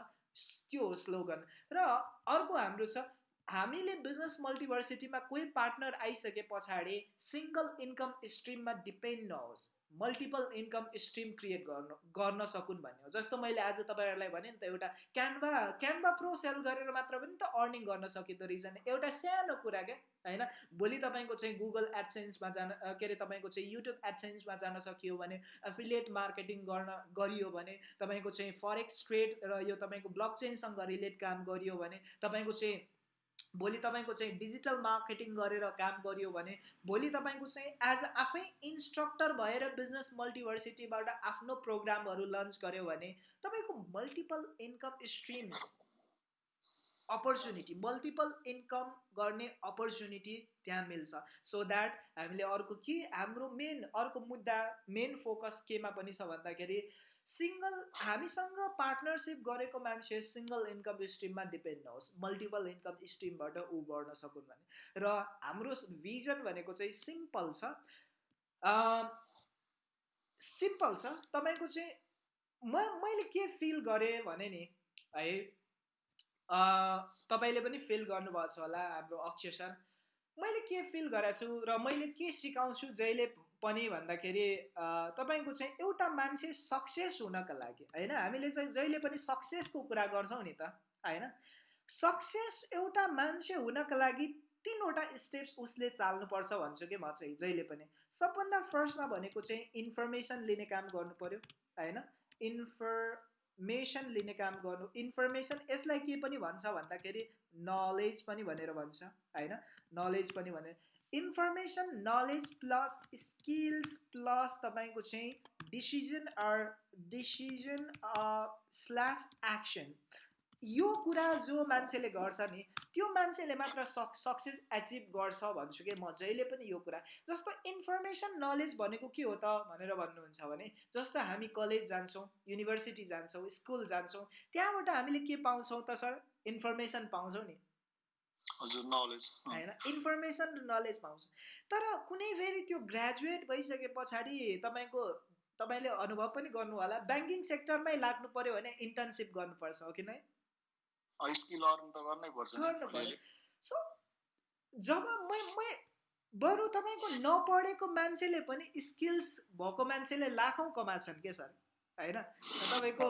A: त्यो स्लोगन र अर्को हाम्रो छ हामीले बिजनेस मल्टिभर्सिटीमा कोही पार्टनर आइसके पछाडि सिङ्गल इन्कम स्ट्रिममा डिपेन्ड नहोस् मल्टिपल इन्कम स्ट्रिम क्रिएट गर्नु गर्न सकुन् भन्ने हो। जस्तो मैले आज तपाईँहरूलाई भने नि त एउटा क्यानभा क्यानभा प्रो सेल गरेर मात्र पनि त अर्निङ गर्न सकिँदो रहेछ एउटा सानो कुरा क्या होइन? भोलि तपाईँको चाहिँ गुगल एडसेन्समा जान के अरे तपाईँको चाहिँ युट्युब एडसेन्समा जान सकियो भने एफिलिएट मार्केटिङ गर्न गरियो भने तपाईँको चाहिँ फरेक्स ट्रेड र यो तपाईँको ब्लक चेनसँग रिलेट काम गरियो भने तपाईँको चाहिँ भोलि तपाईँको चाहिँ डिजिटल मार्केटिङ गरेर काम गरियो भने भोलि तपाईँको चाहिँ एज आफै इन्स्ट्रक्टर भएर बिजनेस मल्टिभर्सिटीबाट आफ्नो प्रोग्रामहरू लन्च गर्यो भने तपाईँको multiple income streams opportunity multiple income गर्ने अपर्च्युनिटी त्यहाँ मिल्छ। सो द्याट हामीले अर्को के हाम्रो मेन अर्को मुद्दा मेन फोकस केमा पनि छ भन्दाखेरि सिङ्गल हामीसँग पार्टनरसिप गरेको मान्छे सिङ्गल इन्कम स्ट्रिममा डिपेन्ड नहोस्। मल्टिपल इन्कम स्ट्रिमबाट ऊ बढ्न सकुन् भने। र हाम्रो भिजन भनेको चाहिँ सिम्पल छ। सिम्पल छ। तपाईँको चाहिँ म मैले के फिल गरेँ भने नि है तपाईँले पनि फिल गर्नुभएको छ होला हाम्रो अक्षय सर। मैले के फिल गरेको छु र मैले के सिकाउँछु जहिले पनि भन्दाखेरि तपाईँको चाहिँ एउटा मान्छे सक्सेस हुनको लागि होइन? हामीले चाहिँ जहिले पनि सक्सेसको कुरा गर्छौँ नि त होइन? सक्सेस एउटा मान्छे हुनको लागि तिनवटा स्टेप्स उसले चाल्नुपर्छ भन्छु कि म चाहिँ जहिले पनि। सबभन्दा फर्स्टमा भनेको चाहिँ इन्फर्मेसन लिने काम गर्नु पऱ्यो होइन? इन्फर्मेसन लिने काम गर्नु इन्फर्मेसन यसलाई के पनि भन्छ भन्दाखेरि नलेज पनि भनेर भन्छ होइन? नलेज पनि भने information knowledge plus skills plus तपाईँको चाहिँ decision or decision slash action यो कुरा जो मान्छेले गर्छ नि त्यो मान्छेले मात्र सक सक्सेस एचिभ गर्छ भन्छु कि? म जहिले पनि यो कुरा। जस्तो इन्फर्मेसन नलेज भनेको के हो त भनेर भन्नुहुन्छ भने जस्तो हामी कलेज जान्छौँ युनिभर्सिटी जान्छौँ स्कुल जान्छौँ त्यहाँबाट हामीले के पाउँछौँ त सर? इन्फर्मेसन पाउँछौँ नि। होइन इन्फर्मेसन र नलेज पाउँछ। तर कुनै फेरि त्यो ग्रेजुएट भइसके पछाडि तपाईँको तपाईँले अनुभव पनि गर्नु होला ब्याङ्किङ सेक्टरमै लाग्नु पर्यो भने इन्टर्नसिप गर्नुपर्छ हो कि नै? सो जब मै बरु तपाईँको नपढेको मान्छेले पनि स्किल्स भएको मान्छेले लाखौँ कमाछन् के सर? होइन? तपाईँको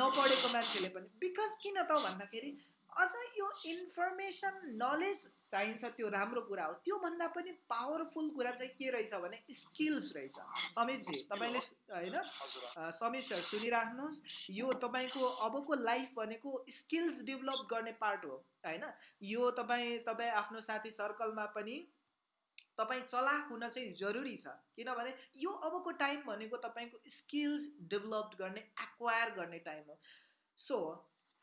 A: नपढेको मान्छेले पनि। बिकज किन त भन्दाखेरि अझ यो इन्फर्मेसन नलेज चाहिन्छ त्यो राम्रो कुरा हो। त्योभन्दा पनि पावरफुल कुरा चाहिँ के रहेछ भने स्किल्स रहेछ। समीपजी तपाईँले होइन समीप सर सुनिराख्नुहोस्। यो तपाईँको अबको लाइफ भनेको स्किल्स डेभलप गर्ने पार्ट हो होइन? यो तपाईँ तपाईँ आफ्नो साथी सर्कलमा पनि तपाईँ चलाक हुन चाहिँ जरुरी छ। किनभने यो अबको टाइम भनेको तपाईँको स्किल्स डेभलप गर्ने एक्वायर गर्ने टाइम हो। सो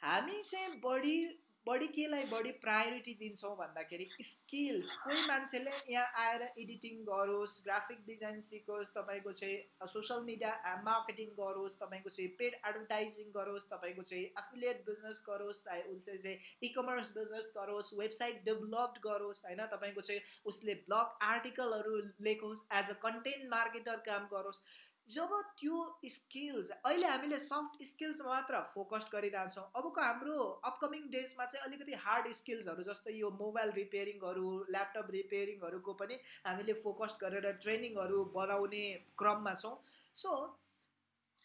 A: हामी चाहिँ बढी बढी केलाई बढी प्रायोरिटी दिन्छौँ भन्दाखेरि स्किल्स कोही मान्छेले यहाँ आएर एडिटिङ गरोस् ग्राफिक डिजाइन सिकोस् तपाईँको चाहिँ सोसियल मिडिया मार्केटिङ गरोस् तपाईँको चाहिँ पेड एडभर्टाइजिङ गरोस् तपाईँको चाहिँ एफिलिएट बिजनेस गरोस् चाहे उसले चाहिँ इ कमर्स बिजनेस गरोस् वेबसाइट डेभलप गरोस् होइन तपाईँको चाहिँ उसले ब्लग आर्टिकलहरू लेखोस् एज अ कन्टेन्ट मार्केटर काम गरोस्। जब त्यो स्किल्स अहिले हामीले सफ्ट स्किल्समा मात्र फोकस गरिरहेछौँ अबको हाम्रो अपकमिङ डेजमा चाहिँ अलिकति हार्ड स्किल्सहरू जस्तो यो मोबाइल रिपेयरिङहरू ल्यापटप रिपेयरिङहरूको पनि हामीले फोकस गरेर ट्रेनिङहरू बनाउने क्रममा छौँ। सो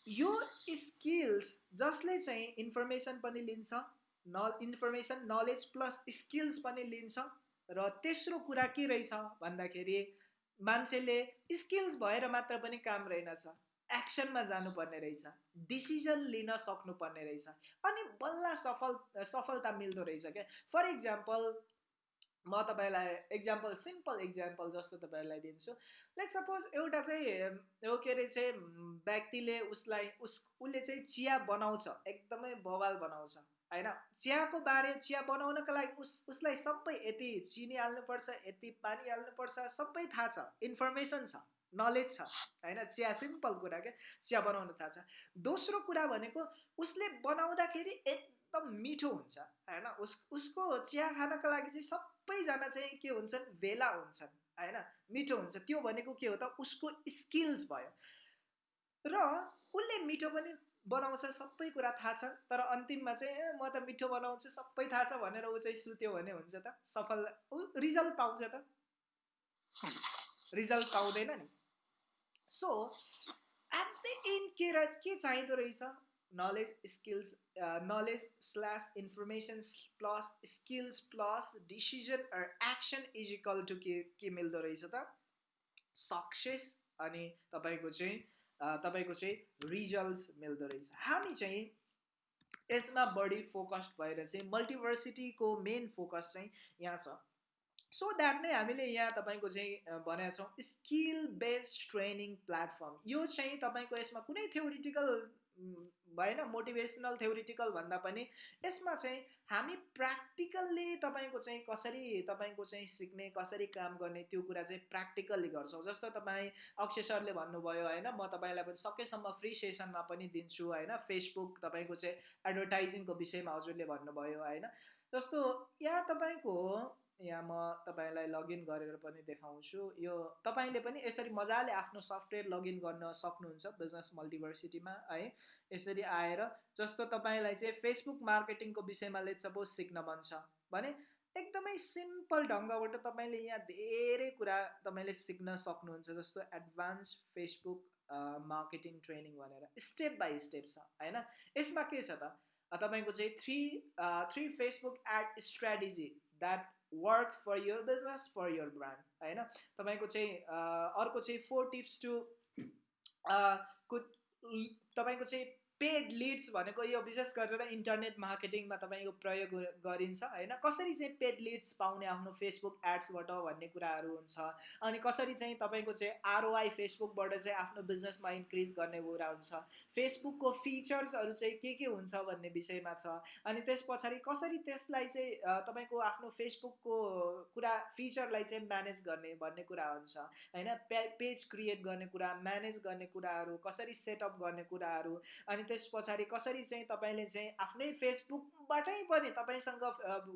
A: यो स्किल्स जसले चाहिँ इन्फर्मेसन पनि लिन्छ न इन्फर्मेसन नलेज प्लस स्किल्स पनि लिन्छ र तेस्रो कुरा के रहेछ भन्दाखेरि मान्छेले स्किल्स भएर मात्र पनि काम रहेनछ। एक्सनमा जानुपर्ने रहेछ। डिसिजन लिन सक्नुपर्ने रहेछ। अनि बल्ल सफल सफलता मिल्दो रहेछ क्या। फर इक्जाम्पल म तपाईँलाई इक्जाम्पल सिम्पल इक्जाम्पल जस्तो तपाईँलाई दिन्छु। लेट सपोज एउटा चाहिँ के अरे चाहिँ व्यक्तिले उसलाई उस उसले चाहिँ चिया बनाउँछ। एकदमै बवाल बनाउँछ। होइन? चियाको बारे चिया बनाउनको लागि उस उसलाई सबै यति चिनी हाल्नुपर्छ यति पानी हाल्नुपर्छ सबै थाहा छ इन्फर्मेसन छ नलेज छ होइन? चिया सिम्पल कुरा क्या चिया बनाउनु थाहा छ। दोस्रो कुरा भनेको उसले बनाउँदाखेरि एकदम मिठो हुन्छ होइन? उस उसको चिया खानको लागि चाहिँ सबैजना चाहिँ के हुन्छन्? भेला हुन्छन् होइन? मिठो हुन्छ। त्यो भनेको के हो त? उसको स्किल्स भयो। र उसले मिठो पनि बनाउँछ सबै कुरा थाहा छ। तर अन्तिममा चाहिँ म त मिठो बनाउँछु सबै थाहा छ भनेर ऊ चाहिँ सुत्यो भने हुन्छ त। सफल ऊ रिजल्ट पाउँछ त। रिजल्ट पाउँदैन नि। सो एट द एन्ड के र के चाहिँदो रहेछ? Knowledge skills knowledge slash information plus skills plus decision action is equal to के के मिल्दो रहेछ त? सक्सेस अनि तपाईँको चाहिँ तपाईँको चाहिँ रिजल्ट्स मिल्दो रहेछ। हामी चाहिँ यसमा बढी फोकस्ड भएर चाहिँ मल्टिभर्सिटीको मेन फोकस चाहिँ यहाँ छ। सो द्याट नै हामीले यहाँ तपाईँको चाहिँ भनेका छौँ स्किल बेस्ड ट्रेनिङ प्लेटफर्म यो चाहिँ तपाईँको यसमा कुनै थ्योरिटिकल भएन मोटिभेसनल थ्योरिटिकल भन्दा पनि यसमा चाहिँ हामी प्र्याक्टिकल्ली तपाईँको चाहिँ कसरी तपाईँको चाहिँ सिक्ने कसरी काम गर्ने त्यो कुरा चाहिँ प्र्याक्टिकल्ली गर्छौँ। जस्तो तपाईँ अक्षय सरले भन्नुभयो होइन म तपाईँलाई पनि सकेसम्म फ्री सेसनमा पनि दिन्छु होइन फेसबुक तपाईँको चाहिँ एडभर्टाइजिङको विषयमा हजुरले भन्नुभयो होइन। जस्तो यहाँ तपाईँको यहाँ म तपाईँलाई लगइन गरेर पनि देखाउँछु। यो तपाईँले पनि यसरी मजाले आफ्नो सफ्टवेयर लगइन गर्न सक्नुहुन्छ बिजनेस मल्टिभर्सिटीमा है। यसरी आएर जस्तो तपाईँलाई चाहिँ फेसबुक मार्केटिङको विषयमा लेट सपोज सिक्न मन छ भने एकदमै सिम्पल ढङ्गबाट तपाईँले यहाँ धेरै कुरा तपाईँले सिक्न सक्नुहुन्छ जस्तो एडभान्स फेसबुक मार्केटिङ ट्रेनिङ भनेर। स्टेप बाई स्टेप छ होइन। यसमा के छ त? तपाईँको चाहिँ three three Facebook ad strategy that work for your business for your brand होइन तपाईँको चाहिँ अर्को चाहिँ फोर टिप्स टु तपाईँको चाहिँ पेड लिड्स भनेको यो विशेष गरेर इन्टरनेट मार्केटिङमा तपाईँको प्रयोग गरिन्छ होइन? कसरी चाहिँ पेड लिड्स पाउने आफ्नो फेसबुक एड्सबाट भन्ने कुराहरू हुन्छ अनि कसरी चाहिँ तपाईँको चाहिँ आरओआई फेसबुकबाट चाहिँ आफ्नो बिजनेसमा इन्क्रिज गर्ने कुरा हुन्छ फेसबुकको फिचर्सहरू चाहिँ के के हुन्छ भन्ने विषयमा छ अनि त्यस पछाडि कसरी त्यसलाई चाहिँ तपाईँको आफ्नो फेसबुकको कुरा फिचरलाई चाहिँ म्यानेज गर्ने भन्ने कुरा हुन्छ होइन? पे पेज क्रिएट गर्ने कुरा म्यानेज गर्ने कुराहरू कसरी सेटअप गर्ने कुराहरू अनि त्यस पछाडि कसरी चाहिँ तपाईँले चाहिँ आफ्नै फेसबुकबाटै पनि तपाईँसँग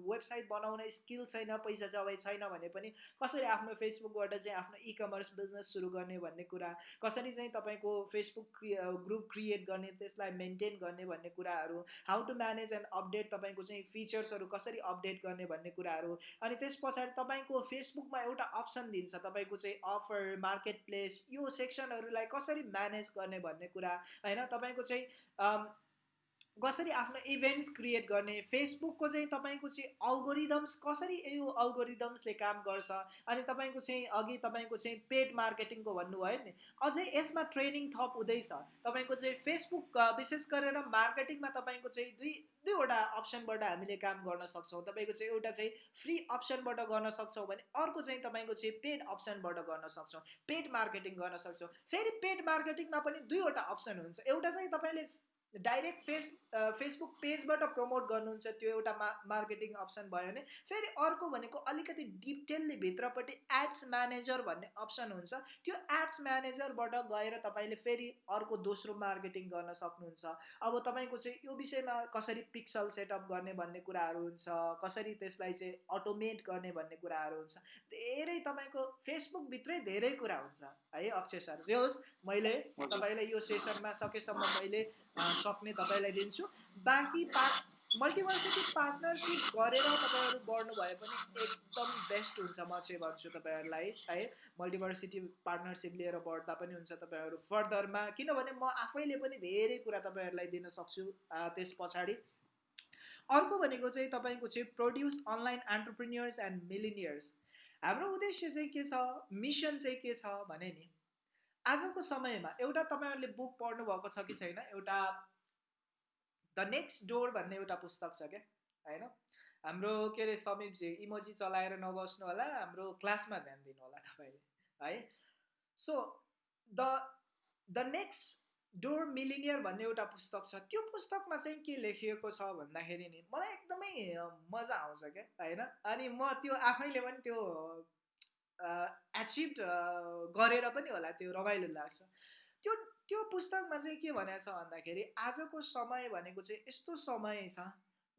A: वेबसाइट बनाउने स्किल छैन पैसा जब छैन भने पनि कसरी आफ्नो फेसबुकबाट चाहिँ आफ्नो इ कमर्स बिजनेस सुरु गर्ने भन्ने कुरा कसरी चाहिँ तपाईँको फेसबुक ग्रुप क्रिएट गर्ने त्यसलाई मेन्टेन गर्ने भन्ने कुराहरू how to manage and update तपाईँको चाहिँ फिचर्सहरू कसरी अपडेट गर्ने भन्ने कुराहरू अनि त्यस पछाडि तपाईँको फेसबुकमा एउटा अप्सन दिन्छ तपाईँको चाहिँ अफर मार्केट प्लेस यो सेक्सनहरूलाई कसरी म्यानेज गर्ने भन्ने कुरा होइन? तपाईँको चाहिँ Um, कसरी आफ्नो इभेन्ट्स क्रिएट गर्ने फेसबुकको चाहिँ तपाईँको चाहिँ अल्गोरिदम्स कसरी यो अल्गोरिदम्सले काम गर्छ अनि तपाईँको चाहिँ अघि तपाईँको चाहिँ पेड मार्केटिङको भन्नुभयो नि अझै यसमा ट्रेनिङ थप हुँदैछ। तपाईँको चाहिँ फेसबुक विशेष गरेर मार्केटिङमा तपाईँको चाहिँ दुई दुईवटा अप्सनबाट हामीले काम गर्न सक्छौँ। तपाईँको चाहिँ एउटा चाहिँ फ्री अप्सनबाट गर्न सक्छौँ भने अर्को चाहिँ तपाईँको चाहिँ पेड अप्सनबाट गर्न सक्छौँ। पेड मार्केटिङ गर्न सक्छौँ। फेरि पेड मार्केटिङमा पनि दुईवटा अप्सन हुन्छ। एउटा चाहिँ तपाईँले डाइरेक्ट फेस फेसबुक पेजबाट प्रमोट गर्नुहुन्छ त्यो एउटा मा मार्केटिङ अप्सन भयो भने। फेरि अर्को भनेको अलिकति डिटेलली भित्रपट्टि एड्स म्यानेजर भन्ने अप्सन हुन्छ। त्यो एड्स म्यानेजरबाट गएर तपाईँले फेरि अर्को दोस्रो मार्केटिङ गर्न सक्नुहुन्छ। अब तपाईँको चाहिँ यो विषयमा कसरी पिक्सल सेटअप गर्ने भन्ने कुराहरू हुन्छ कसरी त्यसलाई चाहिँ अटोमेट गर्ने भन्ने कुराहरू हुन्छ। धेरै तपाईँको फेसबुकभित्रै धेरै कुरा हुन्छ है अक्षय सर। जे होस् मैले तपाईँलाई यो सेसनमा सकेसम्म मैले सक्ने तपाईँलाई दिन्छु। बाँकी पार्ट मल्टिभर्सिटी पार्टनरसिप गरेर तपाईँहरू बढ्नु भए पनि एकदम बेस्ट हुन्छ म चाहिँ भन्छु तपाईँहरूलाई है। मल्टिभर्सिटी पार्टनरसिप लिएर बढ्दा पनि हुन्छ तपाईँहरू फर्दरमा। किनभने म आफैले पनि धेरै कुरा तपाईँहरूलाई दिन सक्छु त्यस पछाडि। अर्को भनेको चाहिँ तपाईँको चाहिँ produce online entrepreneurs and millionaires हाम्रो उद्देश्य चाहिँ के छ? मिसन चाहिँ के छ भने नि आजको समयमा एउटा तपाईँहरूले बुक पढ्नु भएको छ कि छैन? एउटा द नेक्स्ट डोर भन्ने एउटा पुस्तक छ क्या होइन? हाम्रो के अरे समीपजी इमोजी चलाएर नबस्नु होला हाम्रो क्लासमा ध्यान दिनु होला तपाईँले है? So the the next door millionaire भन्ने एउटा पुस्तक छ त्यो पुस्तकमा चाहिँ के लेखिएको छ भन्दाखेरि नि मलाई एकदमै मजा आउँछ क्या होइन? अनि म त्यो आफैले पनि त्यो एचिभ गरेर पनि होला त्यो रमाइलो लाग्छ। त्यो त्यो पुस्तकमा चाहिँ के भनेको छ भन्दाखेरि आजको समय भनेको चाहिँ यस्तो समय छ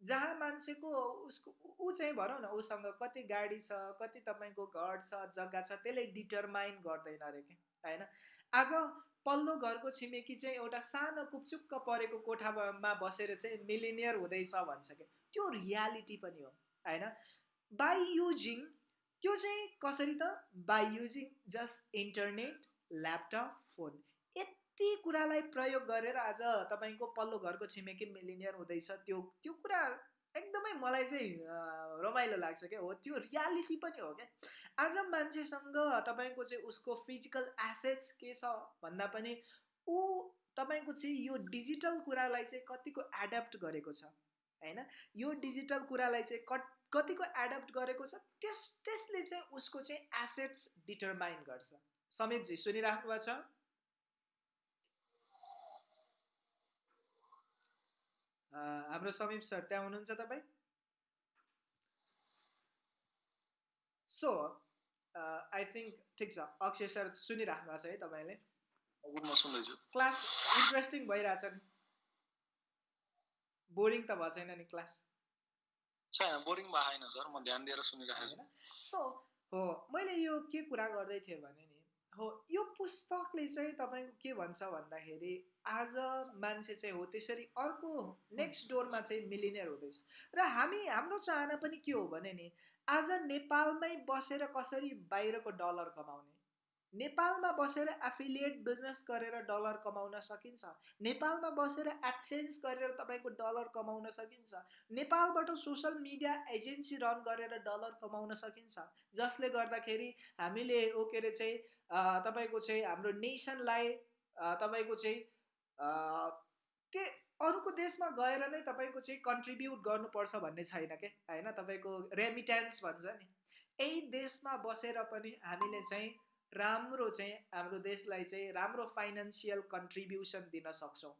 A: जहाँ मान्छेको उसको ऊ चाहिँ भनौँ न उसँग कति गाडी छ कति तपाईँको घर छ जग्गा छ त्यसले डिटरमाइन गर्दैन अरे कि होइन? आज पल्लो घरको छिमेकी चाहिँ एउटा सानो कुपचुक्क परेको कोठामा बसेर चाहिँ मिलिनियर हुँदैछ भन्छ क्या त्यो रियालिटी पनि हो होइन? बाई युजिङ त्यो चाहिँ कसरी त? By using just internet laptop phone. यति कुरालाई प्रयोग गरेर आज तपाईँको पल्लो घरको छिमेकी मिलिनियर हुँदैछ। त्यो त्यो कुरा एकदमै मलाई चाहिँ रमाइलो लाग्छ क्या हो। त्यो रियालिटी पनि हो क्या। आज मान्छेसँग तपाईँको चाहिँ उसको फिजिकल एसेट्स के छ भन्दा पनि ऊ तपाईँको चाहिँ यो डिजिटल कुरालाई चाहिँ कतिको एडप्ट गरेको छ होइन? यो डिजिटल कुरालाई चाहिँ कट कतिको एडप्ट गरेको छ त्यस त्यसले चाहिँ उसको चाहिँ एसेट्स डिटरमाइन गर्छ। समीपजी सुनिराख्नु भएको छ? हाम्रो समीप सर त्यहाँ हुनुहुन्छ तपाईँ? सो आई थिङ्क ठिक छ। अक्षय सर सुनिराख्नु भएको छ है तपाईँले। क्लास इन्ट्रेस्टिङ भइरहेछ नि। बोरिङ त भएको छैन नि क्लास।
B: छैन बोरिङ भएन सर। म ध्यान दिएर सुनिरहेको छु।
A: सो हो मैले यो के कुरा गर्दै थिएँ भने नि हो यो पुस्तकले चाहिँ तपाईँको के भन्छ भन्दाखेरि आज मान्छे चाहिँ हो त्यसरी अर्को नेक्स्ट डोरमा चाहिँ मिलिनियर हुँदैछ। र हामी हाम्रो चाहना पनि के हो भने नि आज नेपालमै बसेर कसरी बाहिरको डलर कमाउने? नेपालमा बसेर एफिलिएट बिजनेस गरेर डलर कमाउन सकिन्छ? नेपालमा बसेर एडसेन्स गरेर तपाईँको डलर कमाउन सकिन्छ? नेपालबाट सोसल मिडिया एजेन्सी रन गरेर डलर कमाउन सकिन्छ? जसले गर्दाखेरि हामीले ओ के अरे चाहिँ तपाईँको चाहिँ हाम्रो नेसनलाई तपाईँको चाहिँ के अरूको देशमा गएर नै तपाईँको चाहिँ कन्ट्रिब्युट गर्नुपर्छ भन्ने छैन क्या होइन तपाईँको रेमिटेन्स भन्छ नि। यही देशमा बसेर पनि हामीले चाहिँ राम्रो चाहिँ हाम्रो देशलाई चाहिँ राम्रो फाइनेन्सियल कन्ट्रिब्युसन दिन सक्छौँ।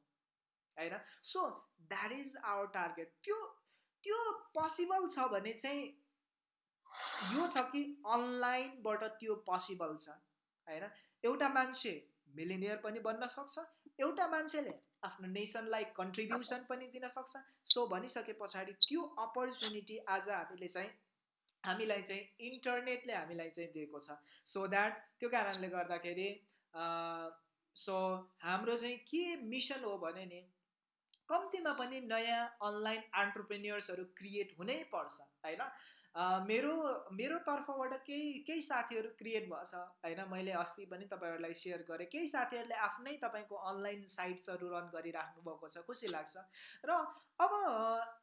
A: होइन? So that is our target त्यो त्यो पोसिबल छ भने चाहिँ यो छ कि अनलाइनबाट त्यो पोसिबल छ। होइन? एउटा मान्छे मिलिनियर पनि बन्न सक्छ एउटा मान्छेले आफ्नो नेसनलाई कन्ट्रिब्युसन पनि दिन सक्छ। सो भनिसके पछाडि त्यो अपर्च्युनिटी आज हामीले चाहिँ हामीलाई चाहिँ इन्टरनेटले हामीलाई चाहिँ दिएको छ। सो द्याट त्यो कारणले गर्दाखेरि सो हाम्रो चाहिँ के मिसन हो भने नि कम्तीमा पनि नयाँ अनलाइन एन्टरप्रेन्यर्सहरू क्रिएट हुनै पर्छ होइन? मेरो मेरो तर्फबाट केही केही साथीहरू क्रिएट भएछ। होइन मैले अस्ति पनि तपाईँहरूलाई सेयर गरेँ। केही साथीहरूले आफ्नै तपाईँको अनलाइन साइट्सहरू रन गरिराख्नु भएको छ। खुसी लाग्छ। र अब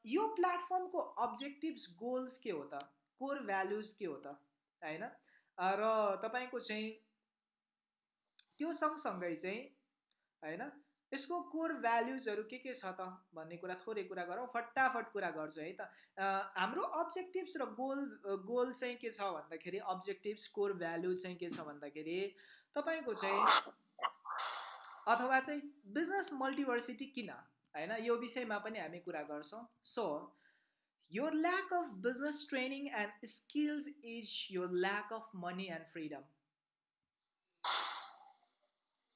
A: यो प्लेटफर्मको अब्जेक्टिभ्स गोल्स के हो त? कोर भ्यालुज के हो त? होइन? र तपाईँको चाहिँ त्यो सँगसँगै चाहिँ होइन? यसको कोर भ्याल्युजहरू के के छ त भन्ने कुरा थोरै कुरा गरौँ फटाफट कुरा गर्छु है त। हाम्रो अब्जेक्टिभ्स र गोल गोल चाहिँ के छ भन्दाखेरि अब्जेक्टिभ्स कोर भ्याल्युज चाहिँ के छ भन्दाखेरि तपाईँको चाहिँ अथवा चाहिँ बिजनेस मल्टिभर्सिटी किन? होइन यो विषयमा पनि हामी कुरा गर्छौँ। So your lack of business training and skills is your lack of money and freedom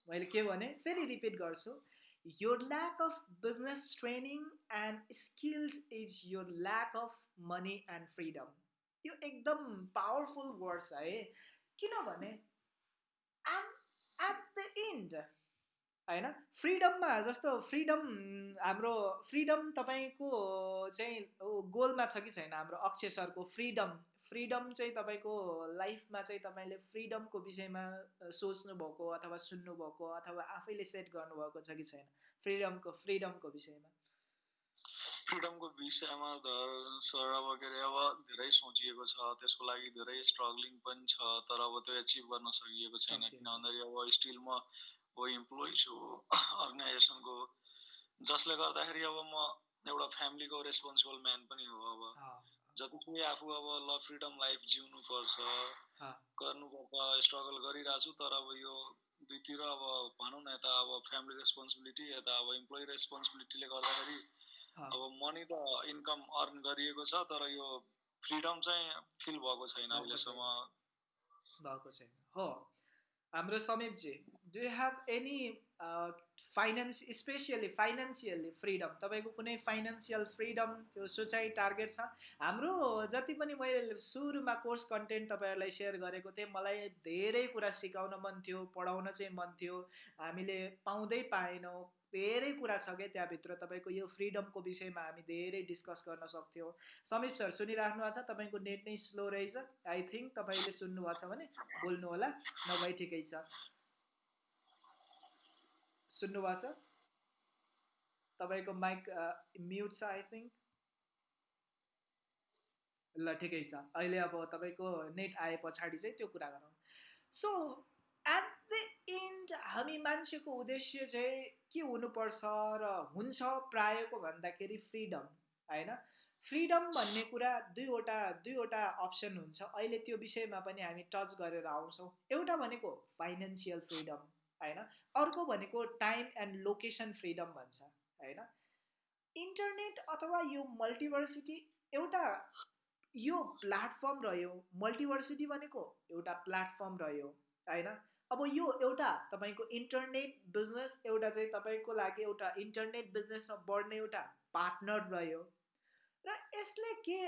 A: मैले के भने फेरि रिपिट गर्छु your lack of business training and skills is your lack of money and freedom यो एकदम पावरफुल वर्ड्स है। किनभने at at the end होइन फ्रिडममा जस्तो फ्रिडम हाम्रो फ्रिडम तपाईँको चाहिँ गोलमा छ कि छैन हाम्रो अक्षय सरको फ्रिडम फ्रिडम चाहिँ तपाईँको लाइफमा चाहिँ तपाईँले फ्रिडमको विषयमा सोच्नुभएको अथवा सुन्नुभएको अथवा आफैले सेट गर्नुभएको छ कि छैन? फ्रिडमको फ्रिडमको विषयमा।
B: फ्रिडमको विषयमा सर अब के अरे अब धेरै सोचिएको छ त्यसको लागि धेरै स्ट्रगलिङ पनि छ तर अब त्यो एचिभ गर्न सकिएको छैन। किन भन्दाखेरि अब स्टिल म अब इम्प्लोइ छु अर्गनाइजेसनको। जसले गर्दाखेरि अब म एउटा फ्यामिलीको रेस्पोन्सिबल म्यान पनि हो अब। जति पनि आफू अब ल फ्रिडम लाइफ जिउनुपर्छ गर्नुपर्छ स्ट्रगल गरिरहेको छु तर अब यो दुईतिर अब भनौँ न यता अब फ्यामिली रेस्पोन्सिबिलिटी यता अब इम्प्लोइ रेस्पोन्सिबिलिटीले गर्दाखेरि अब मनी त इन्कम अर्न गरिएको छ तर यो फ्रिडम चाहिँ फिल भएको छैन अहिलेसम्म।
A: भएको छैन। हो। हाम्रो Samip ji do have any finance specially financially freedom तपाईँको कुनै फाइनेन्सियल फ्रिडम त्यो सोचाइ टार्गेट छ? हाम्रो जति पनि मैले सुरुमा कोर्स कन्टेन्ट तपाईँहरूलाई सेयर गरेको थिएँ मलाई धेरै कुरा सिकाउन मन थियो पढाउन चाहिँ मन थियो। हामीले पाउँदै पाएनौँ। धेरै कुरा छ क्या त्यहाँभित्र। तपाईँको यो फ्रिडमको विषयमा हामी धेरै डिस्कस गर्न सक्थ्यौँ। समीप सर सुनिराख्नु भएको छ? तपाईँको नेट नै स्लो रहेछ। आई थिङ्क तपाईँले सुन्नुभएको छ भने बोल्नु होला नभए ठिकै छ। सुन्नुभएको छ? तपाईँको माइक म्युट छ आई थिङ्क ल ठिकै छ। अहिले अब तपाईँको नेट आए पछाडि चाहिँ त्यो कुरा गरौँ। सो एट द इन्ड हामी मान्छेको उद्देश्य चाहिँ के हुनुपर्छ र हुन्छ प्रायःको भन्दाखेरि फ्रिडम होइन? फ्रिडम भन्ने कुरा दुईवटा दुईवटा अप्सन हुन्छ। अहिले त्यो विषयमा पनि हामी टच गरेर आउँछौँ। एउटा भनेको फाइनेन्सियल फ्रिडम। होइन? अर्को भनेको टाइम एन्ड लोकेसन फ्रिडम भन्छ होइन? इन्टरनेट अथवा यो मल्टिभर्सिटी एउटा यो प्लेटफर्म रह्यो मल्टिभर्सिटी भनेको एउटा प्लेटफर्म रह्यो होइन? अब यो एउटा तपाईँको इन्टरनेट बिजनेस एउटा चाहिँ तपाईँको लागि एउटा इन्टरनेट बिजनेसमा बढ्ने एउटा पार्टनर रह्यो। र यसले के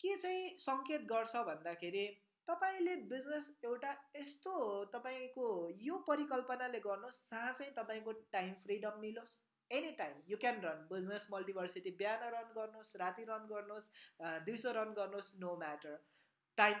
A: के चाहिँ सङ्केत गर्छ भन्दाखेरि तपाईँले बिजनेस एउटा यस्तो तपाईँको यो परिकल्पनाले गर्नुहोस् जहाँ चाहिँ तपाईँको time freedom मिलोस्। Any time you can run business Multiversity बिहान रन गर्नुहोस् राति रन गर्नुहोस् दिउँसो रन गर्नुहोस् नो म्याटर टाइम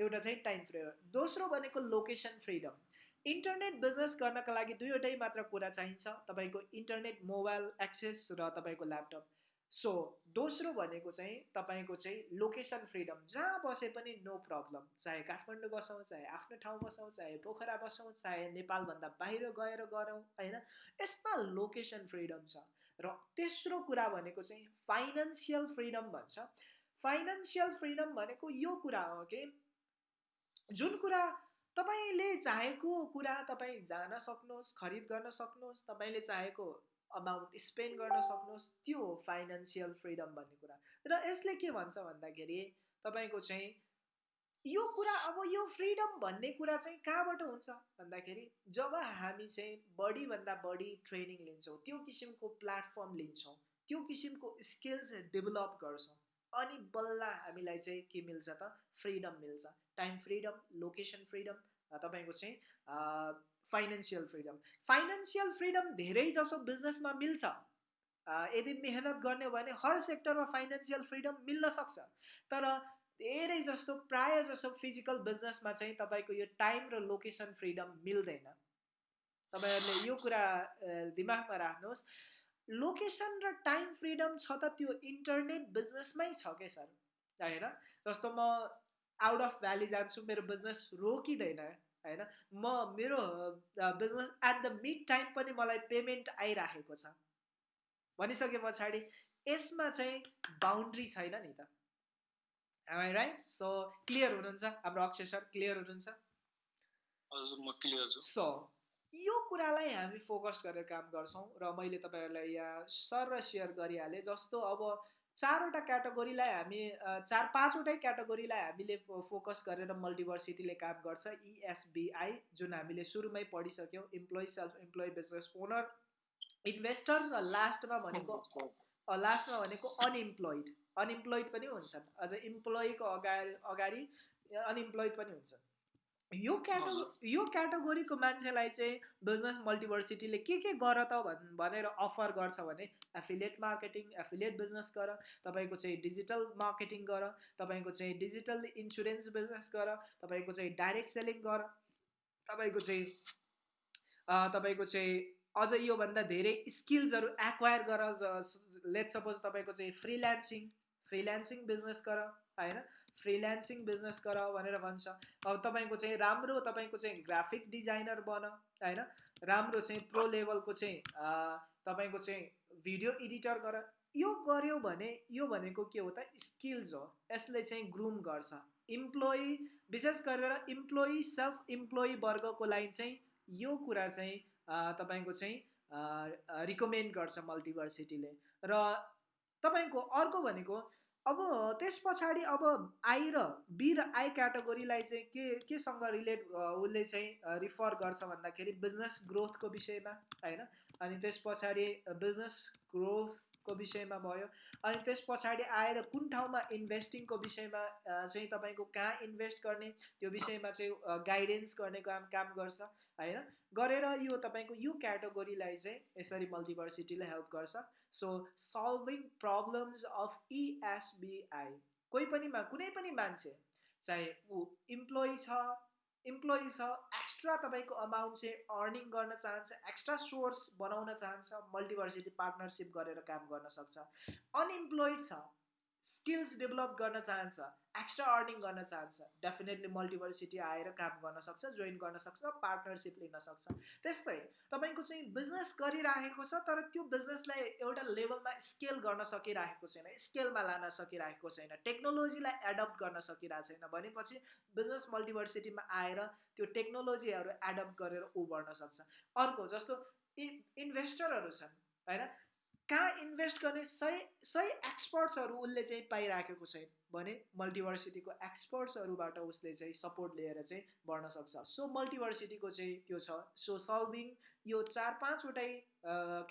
A: एउटा चाहिँ टाइम फ्रिडम दोस्रो भनेको लोकेसन फ्रिडम इन्टरनेट बिजनेस गर्नका लागि दुईवटै मात्र कुरा चाहिन्छ। तपाईँको इन्टरनेट मोबाइल एक्सेस र तपाईँको ल्यापटप सो दोस्रो भनेको चाहिँ तपाईँको चाहिँ लोकेसन फ्रिडम जहाँ बसे पनि नो प्रब्लम चाहे काठमाडौँ बसौँ चाहे आफ्नो ठाउँ बसौँ चाहे पोखरा बसौँ चाहे नेपालभन्दा बाहिर गएर गरौँ होइन? यसमा लोकेसन फ्रिडम छ। र तेस्रो कुरा भनेको चाहिँ फाइनेन्सियल फ्रिडम भन्छ। फाइनेन्सियल फ्रिडम भनेको यो कुरा हो कि जुन कुरा तपाईँले चाहेको कुरा तपाईँ जान सक्नुहोस् खरिद गर्न सक्नुहोस् तपाईँले चाहेको अमाउन्ट स्पेन्ड गर्न सक्नुहोस् त्यो हो फाइनेन्सियल फ्रिडम भन्ने कुरा। र यसले के भन्छ भन्दाखेरि तपाईँको चाहिँ यो कुरा अब यो फ्रिडम भन्ने कुरा चाहिँ कहाँबाट हुन्छ? भन्दाखेरि जब हामी चाहिँ बढीभन्दा बढी ट्रेनिङ लिन्छौँ त्यो किसिमको प्लेटफर्म लिन्छौँ त्यो किसिमको स्किल्स डेभलप गर्छौँ अनि बल्ल हामीलाई चाहिँ के मिल्छ त? फ्रिडम मिल्छ। टाइम फ्रिडम लोकेसन फ्रिडम तपाईँको चाहिँ फाइनेन्सियल फ्रिडम फाइनेन्सियल फ्रिडम धेरै जसो बिजनेसमा मिल्छ। यदि मेहनत गर्ने हो भने हर सेक्टरमा फाइनेन्सियल फ्रिडम मिल्न सक्छ। तर धेरै जस्तो प्राय जसो फिजिकल बिजनेसमा चाहिँ तपाईँको यो टाइम र लोकेसन फ्रिडम मिल्दैन। तपाईँहरूले यो कुरा दिमागमा राख्नुहोस्। लोकेसन र टाइम फ्रिडम छ त त्यो इन्टरनेट बिजनेसमै छ क्या सर? होइन? जस्तो म आउट अफ भ्याली जान्छु मेरो बिजनेस रोकिँदैन। होइन? म मेरो business at the mid time पनि मलाई पेमेन्ट आइराखेको छ। भनिसके पछाडि यसमा चाहिँ बााउन्ड्री छैन नि त। राइट सो क्लियर हुनुहुन्छ? हाम्रो अक्षय सर क्लियर हुनुहुन्छ?
B: म क्लियर छु।
A: सो यो कुरालाई हामी फोकस गरेर काम गर्छौँ र मैले तपाईँहरूलाई यहाँ सर र सेयर गरिहालेँ जस्तो अब चारवटा क्याटेगोरीलाई हामी चार पाँचवटै क्याटेगोरीलाई हामीले फोकस गरेर मल्टिभर्सिटीले काम गर्छ। इएसबिआई जुन हामीले सुरुमै पढिसक्यौँ employee self employee business owner investor र लास्टमा भनेको लास्टमा भनेको अनइम्प्लोइड अनइम्प्लोइड पनि हुन्छन्। अझ इम्प्लोइको अगाडि अगाडि अनइम्प्लोइड पनि हुन्छ यो क्याटो यो क्याटेगोरीको मान्छेलाई चाहिँ बिजनेस मल्टिभर्सिटीले के के गर त भन् भनेर अफर गर्छ भने एफिलिएट मार्केटिङ एफिलिएट बिजनेस गर तपाईँको चाहिँ डिजिटल मार्केटिङ गर तपाईँको चाहिँ डिजिटल इन्सुरेन्स बिजनेस गर तपाईँको चाहिँ डाइरेक्ट सेलिङ गर तपाईँको चाहिँ तपाईँको चाहिँ अझ योभन्दा धेरै स्किल्सहरू एक्वायर गर लेट सपोज तपाईँको चाहिँ फ्रिल्यान्सिङ फ्रिल्यान्सिङ बिजनेस गर होइन? फ्रिल्यान्सिङ बिजनेस गर भनेर भन्छ। अब तपाईँको चाहिँ राम्रो तपाईँको चाहिँ ग्राफिक डिजाइनर बन होइन? राम्रो चाहिँ प्रो लेभलको चाहिँ तपाईँको चाहिँ भिडियो एडिटर गर। यो गऱ्यो भने यो भनेको के हो त? स्किल्स हो। यसले चाहिँ ग्रुम गर्छ। इम्प्लोइ विशेष गरेर इम्प्लोइ सेल्फ इम्प्लोइ वर्गको लागि चाहिँ यो कुरा चाहिँ तपाईँको चाहिँ रिकमेन्ड गर्छ मल्टिभर्सिटीले र तपाईँको अर्को भनेको अब त्यस पछाडि अब आई र बी र आई क्याटेगोरीलाई चाहिँ के केसँग रिलेट उसले चाहिँ रिफर गर्छ भन्दाखेरि बिजनेस ग्रोथको विषयमा होइन? अनि त्यस पछाडि बिजनेस ग्रोथको विषयमा भयो। अनि त्यस पछाडि आएर कुन ठाउँमा इन्भेस्टिङको विषयमा चाहिँ तपाईँको कहाँ इन्भेस्ट गर्ने त्यो विषयमा चाहिँ गाइडेन्स गर्ने काम काम गर्छ होइन? गरेर यो तपाईँको यो क्याटेगोरीलाई चाहिँ यसरी मल्टिभर्सिटीले हेल्प गर्छ। So solving problems of ESBI कोही पनि कुनै पनि मान्छे चाहे ऊ इम्प्लोइ छ इम्प्लोइ छ एक्स्ट्रा तपाईँको अमाउन्ट चाहिँ अर्निङ गर्न चाहन्छ एक्स्ट्रा सोर्स बनाउन चाहन्छ मल्टिभर्सिटी पार्टनरसिप गरेर काम गर्न सक्छ अनइम्प्लोइड छ स्किल्स डेभलप गर्न चाहन्छ एक्स्ट्रा अर्निङ गर्न चाहन्छ। डेफिनेटली मल्टिभर्सिटी आएर काम गर्न सक्छ जोइन गर्न सक्छ पार्टनरसिप लिन सक्छ। त्यस्तै तपाईँको चाहिँ बिजनेस गरिराखेको छ तर त्यो बिजनेसलाई एउटा लेभलमा स्केल गर्न सकिरहेको छैन स्केलमा लान सकिरहेको छैन टेक्नोलोजीलाई एडप्ट गर्न सकिरहेको छैन। भनेपछि बिजनेस मल्टिभर्सिटीमा आएर त्यो टेक्नोलोजीहरू एडप्ट गरेर ऊ बढ्न सक्छ। अर्को जस्तो इन्भेस्टरहरू छन् होइन? कहाँ इन्भेस्ट गर्ने सही सही एक्सपर्ट्सहरू उसले चाहिँ पाइराखेको छैन। भने मल्टिभर्सिटीको एक्सपर्ट्सहरूबाट उसले चाहिँ सपोर्ट लिएर चाहिँ बढ्न सक्छ। सो मल्टिभर्सिटीको चाहिँ त्यो छ। सो सल्भिङ यो चार पाँचवटै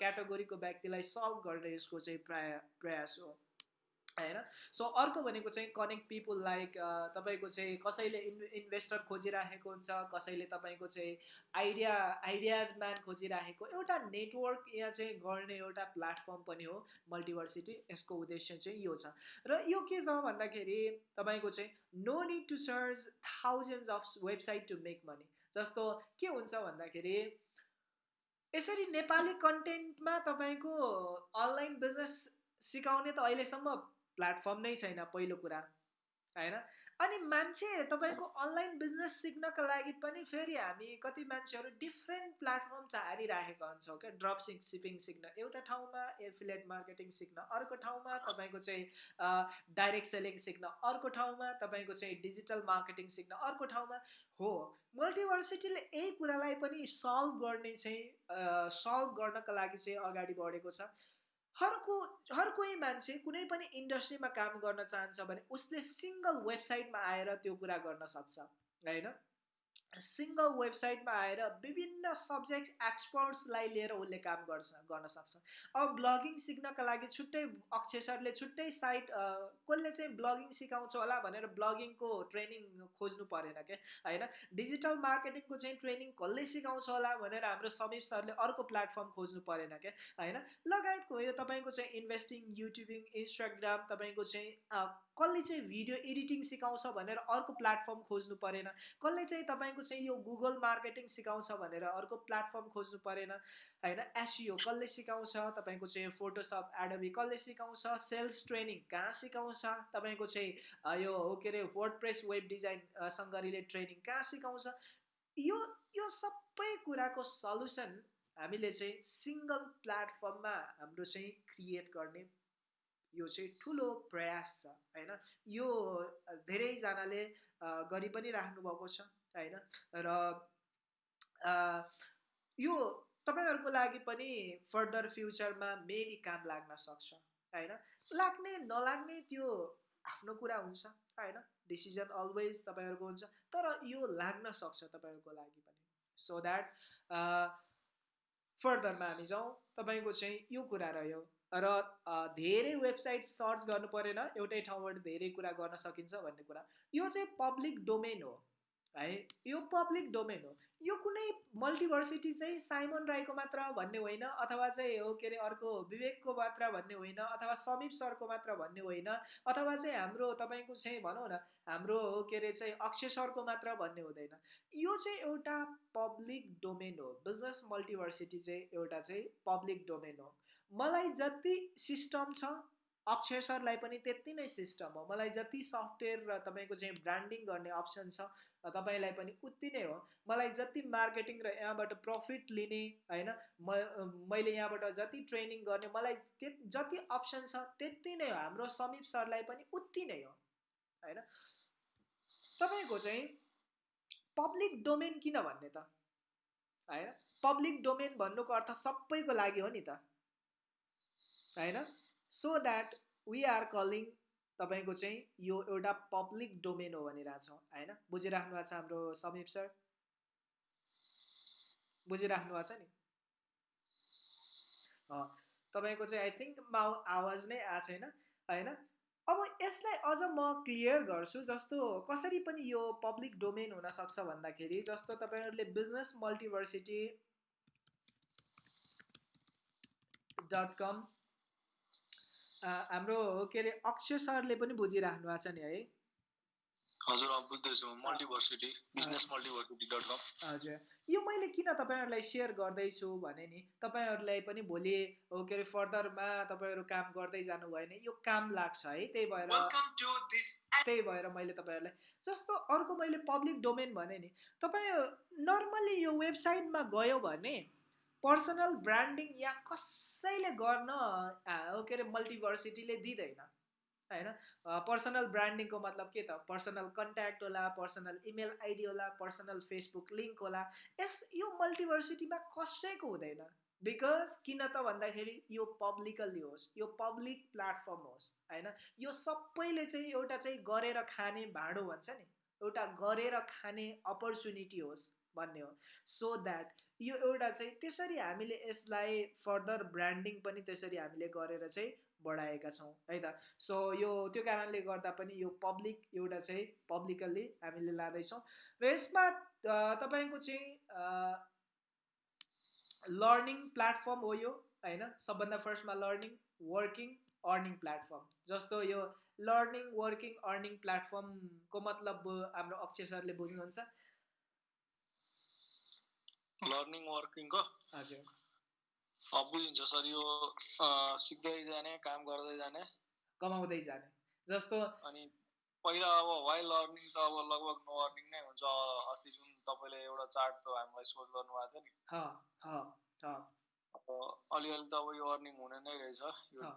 A: क्याटेगोरीको व्यक्तिलाई सल्भ गर्ने यसको चाहिँ प्राय प्रयास हो। होइन? सो अर्को भनेको चाहिँ कनेक्ट पिपुल लाइक तपाईँको चाहिँ कसैले इन् इन्भेस्टर खोजिराखेको हुन्छ कसैले तपाईँको चाहिँ आइडिया आइडियाज म्यान खोजिराखेको एउटा नेटवर्क यहाँ चाहिँ गर्ने एउटा प्लेटफर्म पनि हो मल्टिभर्सिटी यसको उद्देश्य चाहिँ यो छ। र यो के छ भन्दाखेरि तपाईँको चाहिँ no need to search thousands of website to make money जस्तो के हुन्छ भन्दाखेरि यसरी नेपाली कन्टेन्टमा तपाईँको अनलाइन बिजनेस सिकाउने त अहिलेसम्म प्लेटफर्म नै छैन पहिलो कुरा होइन? अनि मान्छे तपाईँको अनलाइन बिजनेस सिक्नको लागि पनि फेरि हामी कति मान्छेहरू डिफ्रेन्ट प्लेटफर्म चारिराखेका हुन्छौँ क्या? ड्रप सिक सिपिङ सिक्न एउटा ठाउँमा एफिलेट मार्केटिङ सिक्न अर्को ठाउँमा तपाईँको चाहिँ डाइरेक्ट सेलिङ सिक्न अर्को ठाउँमा तपाईँको चाहिँ डिजिटल मार्केटिङ सिक्न अर्को ठाउँमा। हो मल्टिभर्सिटीले यही कुरालाई पनि सल्भ गर्ने चाहिँ सल्भ गर्नको लागि चाहिँ अगाडि बढेको छ। हरको हर कोही मान्छे कुनै पनि इन्डस्ट्रीमा काम गर्न चाहन्छ भने उसले सिङ्गल वेबसाइटमा आएर त्यो कुरा गर्न सक्छ होइन? सिङ्गल वेबसाइटमा आएर विभिन्न सब्जेक्ट एक्सपर्ट्सलाई लिएर उसले काम गर्छ गर्न सक्छ। अब ब्लगिङ सिक्नका लागि छुट्टै अक्षरले छुट्टै साइट कसले चाहिँ ब्लगिङ सिकाउँछ होला भनेर ब्लगिङको ट्रेनिङ खोज्नु परेन क्या होइन? डिजिटल मार्केटिङको चाहिँ ट्रेनिङ कसले सिकाउँछ होला भनेर हाम्रो समीप सरले अर्को प्लेटफर्म खोज्नु परेन क्या होइन? लगायतको यो तपाईँको चाहिँ इन्भेस्टिङ युट्युबिङ इन्स्टाग्राम तपाईँको चाहिँ कसले चाहिँ भिडियो एडिटिङ सिकाउँछ भनेर अर्को प्लेटफर्म खोज्नु परेन। कसले चाहिँ तपाईँको चाहिँ यो गुगल मार्केटिङ सिकाउँछ भनेर अर्को प्लेटफर्म खोज्नु परेन होइन? एसियो कसले सिकाउँछ? तपाईँको चाहिँ फोटोसप एडोबी कसले सिकाउँछ? सेल्स ट्रेनिङ कहाँ सिकाउँछ? तपाईँको चाहिँ यो के अरे वर्ड प्रेस वेब डिजाइनसँग रिलेटेड ट्रेनिङ कहाँ सिकाउँछ? यो यो सबै कुराको सल्युसन हामीले चाहिँ सिङ्गल प्लेटफर्ममा हाम्रो चाहिँ क्रिएट गर्ने यो चाहिँ ठुलो प्रयास छ होइन? यो धेरैजनाले गरि पनि राख्नुभएको छ। होइन? र यो तपाईँहरूको लागि पनि फर्दर फ्युचरमा मेबी काम लाग्न सक्छ होइन? लाग्ने नलाग्ने त्यो आफ्नो कुरा हुन्छ होइन? डिसिजन अलवेज तपाईँहरूको हुन्छ तर यो लाग्न सक्छ तपाईँहरूको लागि पनि। सो द्याट फर्दरमा हामी जाउँ तपाईँको चाहिँ यो कुरा रह्यो। र धेरै वेबसाइट सर्च गर्नु परेन एउटै ठाउँबाट धेरै कुरा गर्न सकिन्छ भन्ने कुरा। यो चाहिँ पब्लिक डोमेन हो। है? यो पब्लिक डोमेन हो। यो कुनै मल्टिभर्सिटी चाहिँ साइमन राईको मात्र भन्ने होइन अथवा चाहिँ हो के अरे अर्को विवेकको मात्र भन्ने होइन अथवा समीप सरको मात्र भन्ने होइन अथवा चाहिँ हाम्रो तपाईँको चाहिँ भनौँ न हाम्रो हो के अरे चाहिँ अक्षय सरको मात्र भन्ने हुँदैन। यो चाहिँ एउटा पब्लिक डोमेन हो। बिजनेस मल्टिभर्सिटी चाहिँ एउटा चाहिँ पब्लिक डोमेन हो। मलाई जति सिस्टम छ अक्षय सरलाई पनि त्यति नै सिस्टम हो। मलाई जति सफ्टवेयर र तपाईँको चाहिँ ब्रान्डिङ गर्ने अप्सन छ तपाईँलाई पनि उति नै हो। मलाई जति मार्केटिङ र यहाँबाट प्रफिट लिने होइन म मैले यहाँबाट जति ट्रेनिङ गर्ने मलाई जति अप्सन छ त्यति नै हो। हाम्रो समीप सरलाई पनि उति नै हो होइन? तपाईँको चाहिँ पब्लिक डोमेन किन भन्ने त? होइन? पब्लिक डोमेन भन्नुको अर्थ सबैको लागि हो नि त होइन? So that we are calling तपाईँको चाहिँ यो एउटा पब्लिक डोमेन हो भनिरहेछौँ होइन? बुझिराख्नु भएको छ हाम्रो समीप सर? बुझिराख्नु भएको छ नि? तपाईँको चाहिँ आई थिङ्क आवाज नै आएको छैन होइन? अब यसलाई अझ म क्लियर गर्छु जस्तो कसरी पनि यो पब्लिक डोमेन हुनसक्छ भन्दाखेरि जस्तो तपाईँहरूले बिजनेस मल्टिभर्सिटी डट कम हाम्रो के अरे अक्षय सरले पनि बुझिराख्नु भएको छ नि है।
B: हजुर बुझ्दैछु। Multiversity Business Multiversity dot com.
A: हजुर। यो मैले किन तपाईँहरूलाई सेयर गर्दैछु भने नि तपाईँहरूलाई पनि भोलि हो के अरे फर्दरमा तपाईँहरू काम गर्दै जानु भयो भने यो काम लाग्छ है त्यही भएर त्यही भएर मैले तपाईँहरूलाई जस्तो अर्को मैले पब्लिक डोमेन भने नि तपाईँ नर्मली यो वेबसाइटमा गयो भने पर्सनल ब्रान्डिङ या कसैले गर्न के अरे मल्टिभर्सिटीले दिँदैन होइन? पर्सनल ब्रान्डिङको मतलब के त? पर्सनल कन्ट्याक्ट होला पर्सनल इमेल आइडी होला पर्सनल फेसबुक लिङ्क होला यस यो मल्टिभर्सिटीमा कसैको हुँदैन। बिकज किन त भन्दाखेरि यो पब्लिकल्ली होस् यो पब्लिक प्लेटफर्म होस् होइन? यो सबैले चाहिँ एउटा चाहिँ गरेर खाने भाँडो भन्छ नि। एउटा गरेर खाने अपर्च्युनिटी होस्। भन्ने हो। सो द्याट यो एउटा चाहिँ त्यसरी हामीले यसलाई फर्दर ब्रान्डिङ पनि त्यसरी हामीले गरेर चाहिँ बढाएका छौँ है त? सो यो त्यो कारणले गर्दा पनि यो पब्लिक एउटा चाहिँ पब्लिकल्ली हामीले लाँदैछौँ। र यसमा तपाईँको चाहिँ लर्निङ प्लेटफर्म हो यो होइन? सबभन्दा फर्स्टमा लर्निङ वर्किङ अर्निङ प्लेटफर्म जस्तो यो लर्निङ वर्किङ अर्निङ प्लेटफर्मको मतलब हाम्रो अक्षय सरले बुझ्नुहुन्छ।
B: लर्निङ वर्किङको
A: हजुर
B: बुझिन्छ सर यो सिक्दै जाने काम गर्दै जाने।
A: कमाउँदै जाने। जस्तो
B: अनि पहिला अब वाइ लर्निङ त अब लगभग नो अर्निङ नै हुन्छ। अस्ति जुन तपाईँले एउटा चार्ट त हामीलाई सोच गर्नुभएको थियो
A: नि।
B: अब अलिअलि त अब यो अर्निङ हुने नै रहेछ यो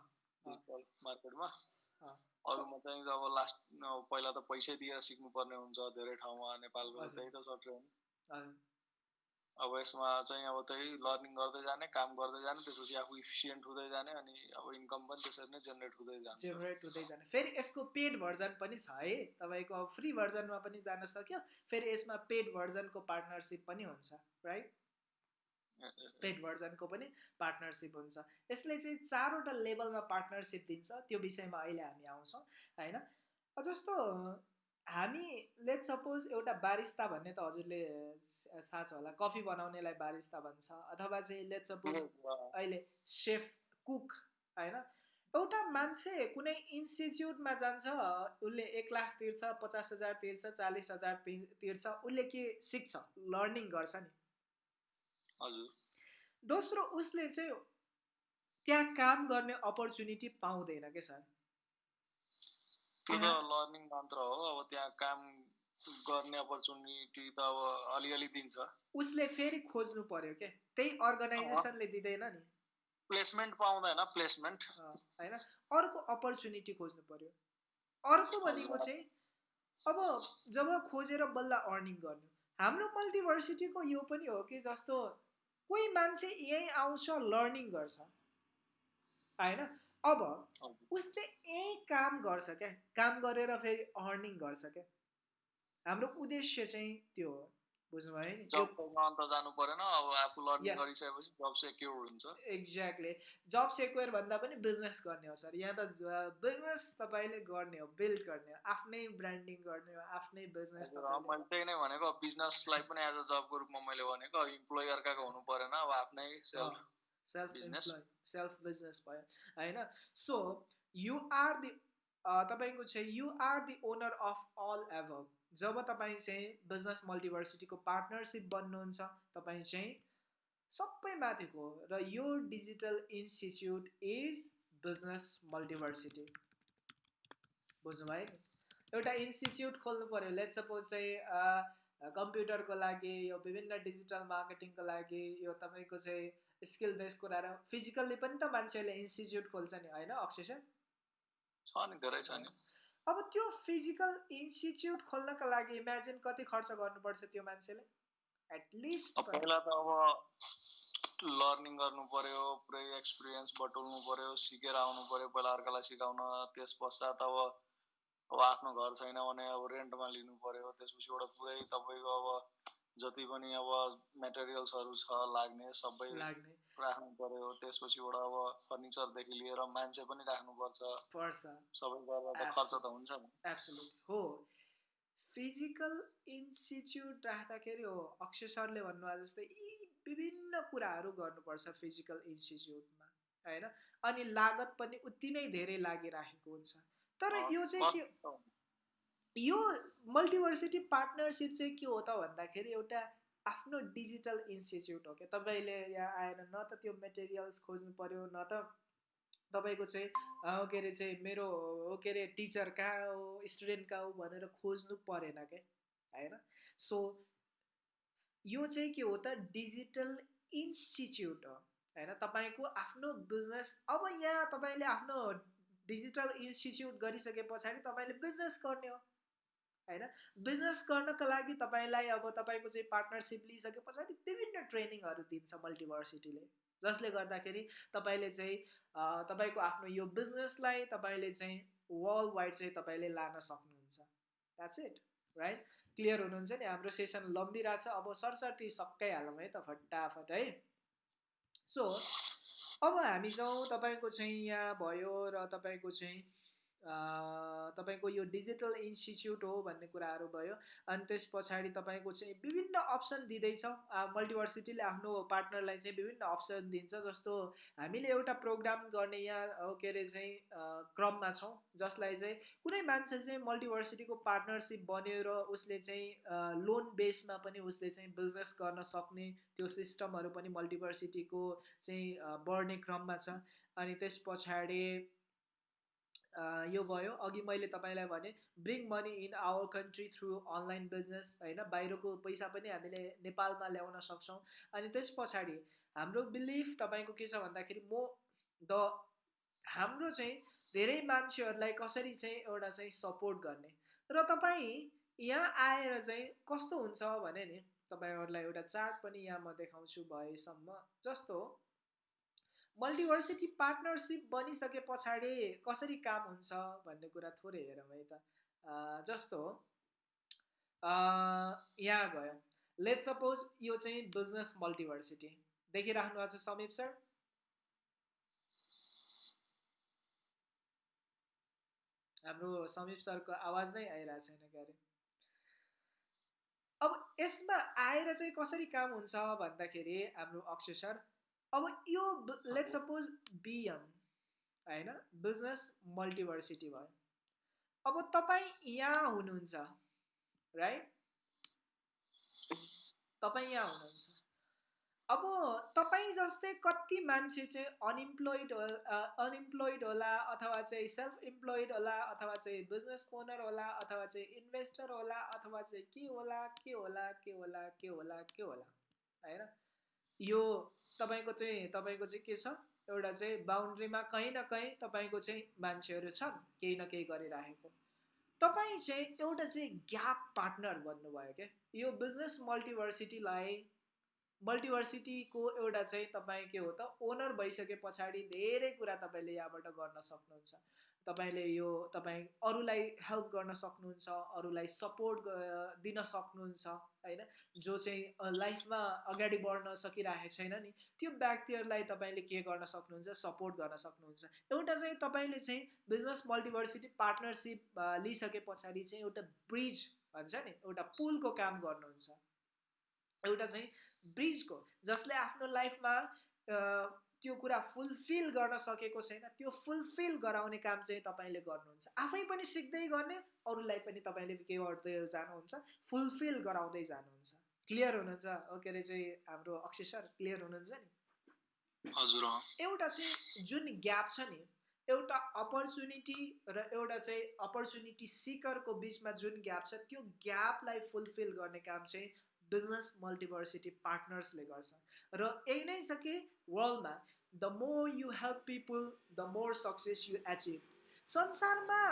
B: डिजिटल मार्केटमा। अरूमा चाहिँ अब लास्ट पहिला त पैसै दिएर सिक्नुपर्ने हुन्छ धेरै ठाउँमा नेपालको त्यही त छ ट्रेन्ड अब यसमा चाहिँ अब त्यही लर्निङ गर्दै जाने काम गर्दै जाने त्यसपछि आफू इफिसियन्ट हुँदै जाने अनि अब इन्कम पनि त्यसरी नै जेनेरेट हुँदै जान्छ।
A: जेनेरेट हुँदै जाने। फेरि यसको पेड भर्जन पनि छ है। तपाईँको अब फ्री भर्जनमा पनि जान सक्यो फेरि यसमा पेड भर्जनको पार्टनरसिप पनि हुन्छ राइट पेड भर्जनको पनि पार्टनरसिप हुन्छ। यसले चाहिँ चारवटा लेभलमा पार्टनरसिप दिन्छ त्यो विषयमा अहिले हामी आउँछौँ होइन? जस्तो हामी लेट सपोज एउटा बारिस्ता भन्ने त हजुरले थाहा छ होला कफी बनाउनेलाई बारिस्ता भन्छ अथवा चाहिँ लेट सपोज अहिले सेफ कुक होइन? एउटा मान्छे कुनै इन्स्टिच्युटमा जान्छ उसले एक लाख तिर्छ पचास हजार तिर्छ चालिस हजार तिर्छ उसले के सिक्छ? लर्निङ गर्छ
B: नि।
A: दोस्रो उसले चाहिँ त्यहाँ काम गर्ने अपर्च्युनिटी पाउँदैन क्या सर?
B: त्यो त लर्निङ मात्र हो अब त्यहाँ काम गर्ने अपर्च्युनिटी त अब अलिअलि दिन्छ।
A: उसले फेरि खोज्नु पर्यो के? त्यही अर्गनाइजेसनले दिँदैन नि।
B: प्लेसमेन्ट पाउँदैन प्लेसमेन्ट
A: होइन? अर्को अपर्च्युनिटी खोज्नु पर्यो। अर्को भनेको चाहिँ अब जब खोजेर बल्ल अर्निङ गर्नु। हाम्रो मल्टिभर्सिटीको यो पनि हो कि जस्तो कोही मान्छे यहीँ आउँछ लर्निङ गर्छ। होइन? अब उसले यहीँ काम गर्छ क्या काम गरेर फेरि अर्निङ गर्छ क्या हाम्रो उद्देश्य चाहिँ त्यो हो बुझ्नुभयो नि?
B: जानु परेन अब आफू लर्निङ गरिसकेपछि जब सेक्योर हुन्छ।
A: एक्ज्याक्टली जब सेक्योर भन्दा पनि बिजनेस गर्ने हो सर यहाँ त बिजनेस तपाईँले गर्ने हो बिल्ड गर्ने हो आफ्नै ब्रान्डिङ गर्ने हो आफ्नै बिजनेस
B: मैले त्यही नै भनेको बिजनेसलाई पनि एज अ जबको रूपमा मैले भनेको इम्प्लोइ अर्काको हुनु परेन अब आफ्नै self
A: self business self business भयो होइन सो यु आर दि तपाईँको चाहिँ you are the owner of all ever जब तपाईँ चाहिँ बिजनेस मल्टिभर्सिटीको पार्टनरसिप बन्नुहुन्छ तपाईँ चाहिँ सबै माथिको र यो digital institute is Business Multiversity बुझ्नुभयो नि एउटा इन्स्टिच्युट खोल्नु पऱ्यो लेट सपोज चाहिँ कम्प्युटरको लागि यो विभिन्न डिजिटल मार्केटिङको लागि यो तपाईँको चाहिँ स्किल बेस्ड कुराहरू फिजिकल्ली पनि त मान्छेहरूले इन्स्टिच्युट खोल्छ नि होइन? अक्षय
B: छ नि धेरै छ नि।
A: अब त्यो फिजिकल इन्स्टिच्युट खोल्नका लागि इमेजिन कति खर्च गर्नुपर्छ त्यो मान्छेले? एटलिस्ट
B: पहिला त अब लर्निङ गर्नु पर्यो पुरै एक्सपिरियन्स बटुल्नु पर्यो सिकेर आउनु पर्यो पहिला अर्कालाई सिकाउन त्यस पश्चात अब अब आफ्नो घर छैन भने अब रेन्टमा लिनु पर्यो त्यसपछि एउटा पुरै तपाईँको अब जति पनि अब मेटेरियल्सहरू छ लाग्ने सबै
A: लाग्ने।
B: राख्नु पर्यो त्यसपछिबाट अब फर्निचरदेखि लिएर मान्छे पनि राख्नुपर्छ।
A: पर्छ।
B: सबै गरेर त खर्च त हुन्छ।
A: नि हो। फिजिकल इन्स्टिच्युट राख्दाखेरि हो अक्षय सरले भन्नुभयो जस्तै यी विभिन्न कुराहरू गर्नुपर्छ फिजिकल इन्स्टिच्युटमा होइन? अनि लागत पनि उति नै धेरै लागिराखेको हुन्छ। तर यो चाहिँ के यो मल्टिभर्सिटी पार्टनरसिप चाहिँ के हो त भन्दाखेरि एउटा आफ्नो डिजिटल इन्स्टिच्युट हो क्या? तपाईँले यहाँ आएर न त त्यो मेटेरियल्स खोज्नु पऱ्यो न त तपाईँको चाहिँ के अरे चाहिँ मेरो के अरे टिचर कहाँ हो स्टुडेन्ट कहाँ हो भनेर खोज्नु परेन क्या? होइन? सो यो चाहिँ के हो त? डिजिटल इन्स्टिच्युट हो। होइन? तपाईँको आफ्नो बिजनेस अब यहाँ तपाईँले आफ्नो डिजिटल इन्स्टिच्युट गरिसके पछाडि तपाईँले बिजनेस गर्ने हो। होइन? बिजनेस गर्नको लागि तपाईँलाई अब तपाईँको चाहिँ पार्टनरसिप लिइसके पछाडि विभिन्न ट्रेनिङहरू दिन्छ मल्टिभर्सिटीले जसले गर्दाखेरि तपाईँले चाहिँ तपाईँको आफ्नो यो बिजनेसलाई तपाईँले चाहिँ वर्ल्ड वाइड चाहिँ तपाईँले लान सक्नुहुन्छ। द्याट्स इट राइट क्लियर हुनुहुन्छ नि? हाम्रो सेसन लम्बिरहेको छ। अब सरसर्ती सकाइहालौँ है त फटाफट है? सो अब हामी जाउँ तपाईँको चाहिँ यहाँ भयो र तपाईँको चाहिँ तपाईँको यो डिजिटल इन्स्टिच्युट हो भन्ने कुराहरू भयो। अनि त्यस पछाडि तपाईँको चाहिँ विभिन्न अप्सन दिँदैछ। मल्टिभर्सिटीले आफ्नो पार्टनरलाई चाहिँ विभिन्न अप्सन दिन्छ जस्तो हामीले एउटा प्रोग्राम गर्ने यहाँ के अरे चाहिँ क्रममा छौँ। जसलाई चाहिँ कुनै मान्छे चाहिँ मल्टिभर्सिटीको पार्टनरसिप बन्यो र उसले चाहिँ लोन बेसमा पनि उसले चाहिँ बिजनेस गर्न सक्ने त्यो सिस्टमहरू पनि मल्टिभर्सिटीको चाहिँ बढ्ने क्रममा छ। अनि त्यस पछाडि यो भयो। अघि मैले तपाईँलाई भने bring money in our country through online business होइन? बाहिरको पैसा पनि हामीले नेपालमा ल्याउन सक्छौँ। अनि त्यस पछाडि हाम्रो बिलिफ तपाईँको के छ भन्दाखेरि म द हाम्रो चाहिँ धेरै मान्छेहरूलाई कसरी चाहिँ एउटा चाहिँ सपोर्ट गर्ने? र तपाईँ यहाँ आएर चाहिँ कस्तो हुन्छ भने नि तपाईँहरूलाई एउटा चार्ट पनि यहाँ म देखाउँछु भएसम्म जस्तो मल्टिभर्सिटी पार्टनरसिप बनिसके पछाडि कसरी काम हुन्छ भन्ने कुरा थोरै हेरौँ है त। जस्तो यहाँ गयो। लेट सपोज यो चाहिँ बिजनेस मल्टिभर्सिटी देखिराख्नु भएको छ समीप सर? हाम्रो समीप सरको आवाज नै आइरहेको छैन क्यारे। अब यसमा आएर चाहिँ कसरी काम हुन्छ भन्दाखेरि हाम्रो अक्षय सर अब यो लेट सपोज बिएम होइन? बिजनेस मल्टिभर्सिटी भयो। अब तपाईँ यहाँ हुनुहुन्छ राइट तपाईँ यहाँ हुनुहुन्छ। अब तपाईँ जस्तै कति मान्छे चाहिँ अनइम्प्लोइड अनइम्प्लोइड होला अथवा चाहिँ सेल्फ इम्प्लोइड होला अथवा चाहिँ बिजनेस ओनर होला अथवा चाहिँ इन्भेस्टर होला अथवा चाहिँ के होला के होला के होला के होला के होला होइन? यो तपाईँको चाहिँ तपाईँको चाहिँ के छ? एउटा चाहिँ बााउन्ड्रीमा कहीँ न कहीँ तपाईँको चाहिँ मान्छेहरू छन् केही न केही गरिराखेको तपाईँ चाहिँ एउटा चाहिँ ग्याप पार्टनर भन्नुभयो क्या। यो बिजनेस मल्टिभर्सिटीलाई मल्टिभर्सिटीको एउटा चाहिँ तपाईँ के हो त ओनर भइसके पछाडि धेरै कुरा तपाईँले यहाँबाट गर्न सक्नुहुन्छ। तपाईँले यो तपाईँ अरूलाई हेल्प गर्न सक्नुहुन्छ अरूलाई सपोर्ट दिन सक्नुहुन्छ होइन? जो चाहिँ लाइफमा अगाडि बढ्न सकिरहेको छैन नि त्यो व्यक्तिहरूलाई तपाईँले के गर्न सक्नुहुन्छ? सपोर्ट गर्न सक्नुहुन्छ। एउटा चाहिँ तपाईँले चाहिँ बिजनेस मल्टिभर्सिटी पार्टनरसिप लिइसके पछाडि चाहिँ एउटा ब्रिज भन्छ नि एउटा पुलको काम गर्नुहुन्छ। एउटा चाहिँ ब्रिजको जसले आफ्नो लाइफमा त्यो कुरा फुलफिल गर्न सकेको छैन त्यो फुलफिल गराउने काम चाहिँ तपाईँले गर्नुहुन्छ। आफै पनि सिक्दै गर्ने अरूलाई पनि तपाईँले के गर्दै जानुहुन्छ फुलफिल गराउँदै जानुहुन्छ। क्लियर हुनुहुन्छ? के अरे चाहिँ हाम्रो अक्षय सर क्लियर हुनुहुन्छ
B: नि? हजुर
A: एउटा चाहिँ जुन ग्याप छ नि एउटा अपर्च्युनिटी र एउटा चाहिँ अपर्च्युनिटी सिकरको बिचमा जुन ग्याप छ त्यो ग्यापलाई फुलफिल गर्ने काम चाहिँ बिजनेस मल्टिभर्सिटी पार्टनर्सले गर्छ। र यही नै छ कि वर्ल्डमा the more you help people the more success you achieve संसारमा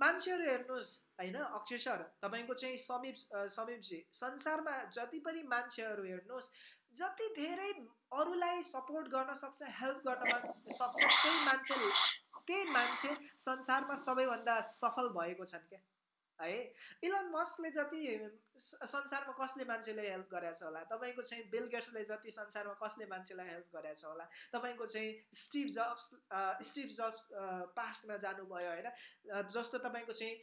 A: मान्छेहरू हेर्नुहोस् होइन अक्षय सर तपाईँको चाहिँ समीप समीपजी संसारमा जति पनि मान्छेहरू हेर्नुहोस् जति धेरै अरूलाई सपोर्ट गर्न सक्छ हेल्प गर्न सक्छ त्यही मान्छे त्यही मान्छे संसारमा सबैभन्दा सफल भएको छन् क्या है। इलन मस्कले जति संसारमा कसले मान्छेले हेल्प गरेको छ होला? तपाईँको चाहिँ बिल गेट्सले जति संसारमा कसले मान्छेलाई हेल्प गरेको छ होला? तपाईँको चाहिँ स्टिभ जब्स स्टिभ जब्स पास्टमा जानुभयो होइन? जस्तो तपाईँको चाहिँ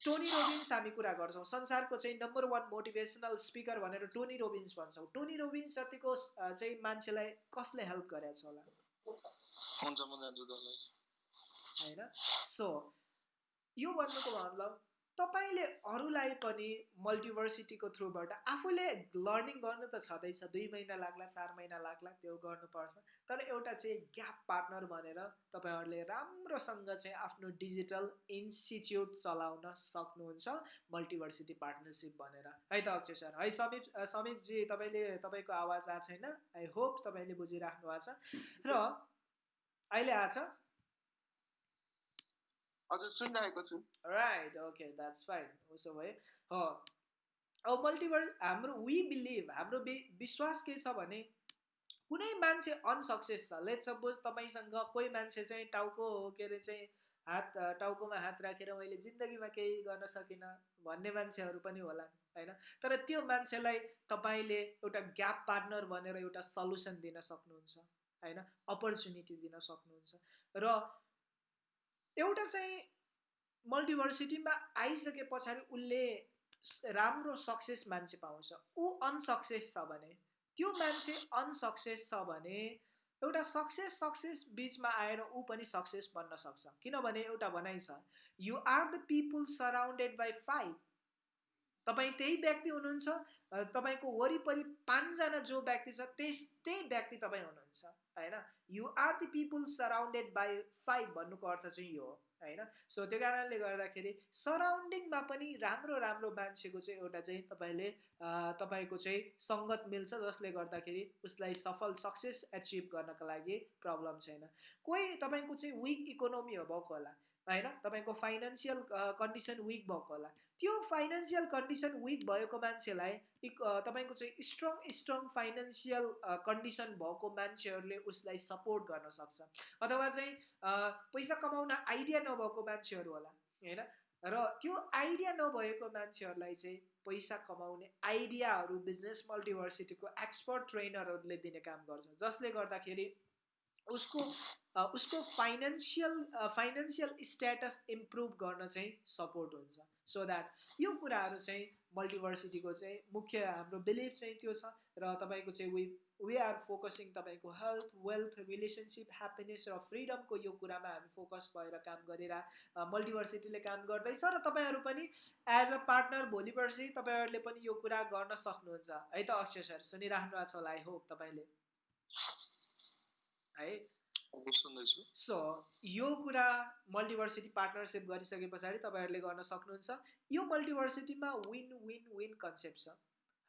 A: टोनी रोबिन्स हामी कुरा गर्छौँ। संसारको चाहिँ नम्बर वान मोटिभेसनल स्पिकर भनेर टोनी रोबिन्स भन्छौँ। टोनी रोबिन्स जतिको चाहिँ मान्छेलाई कसले हेल्प गरेको छ होला होइन? सो यो भन्नुको मतलब तपाईँले अरूलाई पनि मल्टिभर्सिटीको थ्रुबाट आफूले लर्निङ गर्नु त छँदैछ। दुई महिना लाग्ला चार महिना लाग्ला त्यो गर्नुपर्छ। तर एउटा चाहिँ ग्याप पार्टनर भनेर तपाईँहरूले राम्रोसँग चाहिँ आफ्नो डिजिटल इन्स्टिच्युट चलाउन सक्नुहुन्छ मल्टिभर्सिटी पार्टनरसिप भनेर। है त अक्षय सर? है समीप समीपजी तपाईँले तपाईँको आवाज आएको छैन? आई होप तपाईँले बुझिराख्नु भएको छ। र अहिले आएको छ।
C: हजुर सुनिरहेको छु।
A: राइट ओके द्याट्स फाइन उसो भए अब मल्टिभर्स हाम्रो वी बिलिभ हाम्रो विश्वास के छ भने कुनै मान्छे अनसक्सेस छ लेट सपोज तपाईँसँग कोही मान्छे चाहिँ टाउको के अरे चाहिँ हात टाउकोमा हात राखेर मैले जिन्दगीमा केही गर्न सकिनँ भन्ने मान्छेहरू पनि होला होइन? तर त्यो मान्छेलाई तपाईँले एउटा ग्याप पार्टनर भनेर एउटा सल्युसन दिन सक्नुहुन्छ होइन? अपर्च्युनिटी दिन सक्नुहुन्छ। र एउटा चाहिँ मल्टिभर्सिटीमा आइसके पछाडि उसले राम्रो सक्सेस मान्छे पाउँछ। ऊ अनसक्सेस छ भने त्यो मान्छे अनसक्सेस छ भने एउटा सक्सेस सक्सेस बिचमा आएर ऊ पनि सक्सेस बन्न सक्छ। किनभने एउटा भनाइ छ you are the people surrounded by five तपाईँ त्यही व्यक्ति हुनुहुन्छ तपाईँको वरिपरि पाँचजना जो व्यक्ति छ त्यस त्यही व्यक्ति तपाईँ हुनुहुन्छ। होइन? You are the people surrounded by five भन्नुको अर्थ चाहिँ यो हो होइन? सो त्यो कारणले गर्दाखेरि सराउन्डिङमा पनि राम्रो राम्रो मान्छेको चाहिँ एउटा चाहिँ तपाईँले तपाईँको चाहिँ सङ्गत मिल्छ जसले गर्दाखेरि उसलाई सफल सक्सेस एचिभ गर्नको लागि प्रब्लम छैन। कोही तपाईँको चाहिँ विक इकोनोमी भएको होला होइन? तपाईँको फाइनेन्सियल कन्डिसन विक भएको होला। त्यो फाइनेन्सियल कन्डिसन विक भएको मान्छेलाई तपाईँको चाहिँ स्ट्रङ स्ट्रङ फाइनेन्सियल कन्डिसन भएको मान्छेहरूले उसलाई सपोर्ट गर्न सक्छ। अथवा चाहिँ पैसा कमाउन आइडिया नभएको मान्छेहरू होला होइन? र त्यो आइडिया नभएको मान्छेहरूलाई चाहिँ पैसा कमाउने आइडियाहरू बिजनेस मल्टिभर्सिटीको एक्सपर्ट ट्रेनरहरूले दिने काम गर्छ। जसले गर्दाखेरि उसको उसको फाइनेन्सियल फाइनेन्सियल स्ट्याटस इम्प्रुभ गर्न चाहिँ सपोर्ट हुन्छ। सो द्याट यो कुराहरू चाहिँ मल्टिभर्सिटीको चाहिँ मुख्य हाम्रो बिलिभ चाहिँ त्यो छ र तपाईँको चाहिँ वी वी आर फोकसिङ तपाईँको हेल्थ वेल्थ रिलेसनसिप ह्याप्पिनेस र फ्रिडमको यो कुरामा हामी फोकस भएर काम गरेर मल्टिभर्सिटीले काम गर्दैछ र तपाईँहरू पनि एज अ पार्टनर भोलि पर्सि तपाईँहरूले पनि यो कुरा गर्न सक्नुहुन्छ। है त अक्षय सर सुनिराख्नु भएको छ होला आई होप तपाईँले। है। सो यो कुरा मल्टिभर्सिटी पार्टनरसिप गरिसके पछाडि तपाईँहरूले गर्न सक्नुहुन्छ। यो मल्टिभर्सिटीमा विन विन विन कन्सेप्ट छ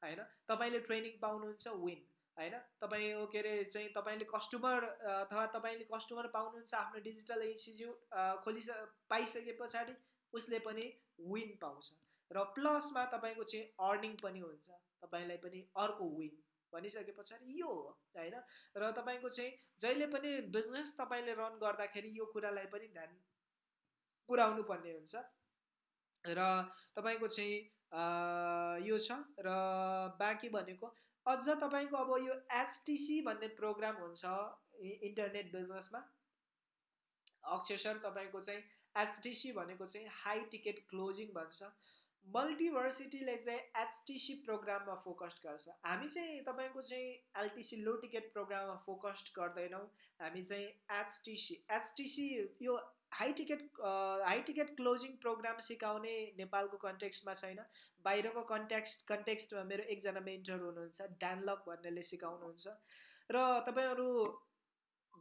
A: होइन? तपाईँले ट्रेनिङ पाउनुहुन्छ विन होइन? तपाईँ के अरे चाहिँ तपाईँले कस्टमर अथवा तपाईँले कस्टमर पाउनुहुन्छ आफ्नो डिजिटल इन्स्टिच्युट खोलिस पाइसके पछाडि उसले पनि विन पाउँछ। र प्लसमा तपाईँको चाहिँ अर्निङ पनि हुन्छ। तपाईँलाई पनि अर्को विन भनिसके पछाडि यो हो होइन? र तपाईँको चाहिँ जहिले पनि बिजनेस तपाईँले रन गर्दाखेरि यो कुरालाई पनि ध्यान पुऱ्याउनु पर्ने हुन्छ। र तपाईँको चाहिँ यो छ र बाँकी भनेको अझ तपाईँको अब यो एचटिसी भन्ने प्रोग्राम हुन्छ इन्टरनेट बिजनेसमा अक्षर तपाईँको चाहिँ एचटिसी भनेको चाहिँ हाई टिकट क्लोजिङ भन्छ। मल्टिभर्सिटीले चाहिँ एचटिसी प्रोग्राममा फोकस गर्छ। हामी चाहिँ तपाईँको चाहिँ एलटिसी लो टिकट प्रोग्राममा फोकस गर्दैनौँ। हामी चाहिँ एचटिसी एचटिसी यो high ticket high ticket closing program सिकाउने नेपालको कन्टेक्स्टमा छैन। बाहिरको कन्टेक्स्ट कन्टेक्स्टमा मेरो एकजना मेन्टर हुनुहुन्छ ड्यानलक भन्नेले सिकाउनुहुन्छ। र तपाईँहरू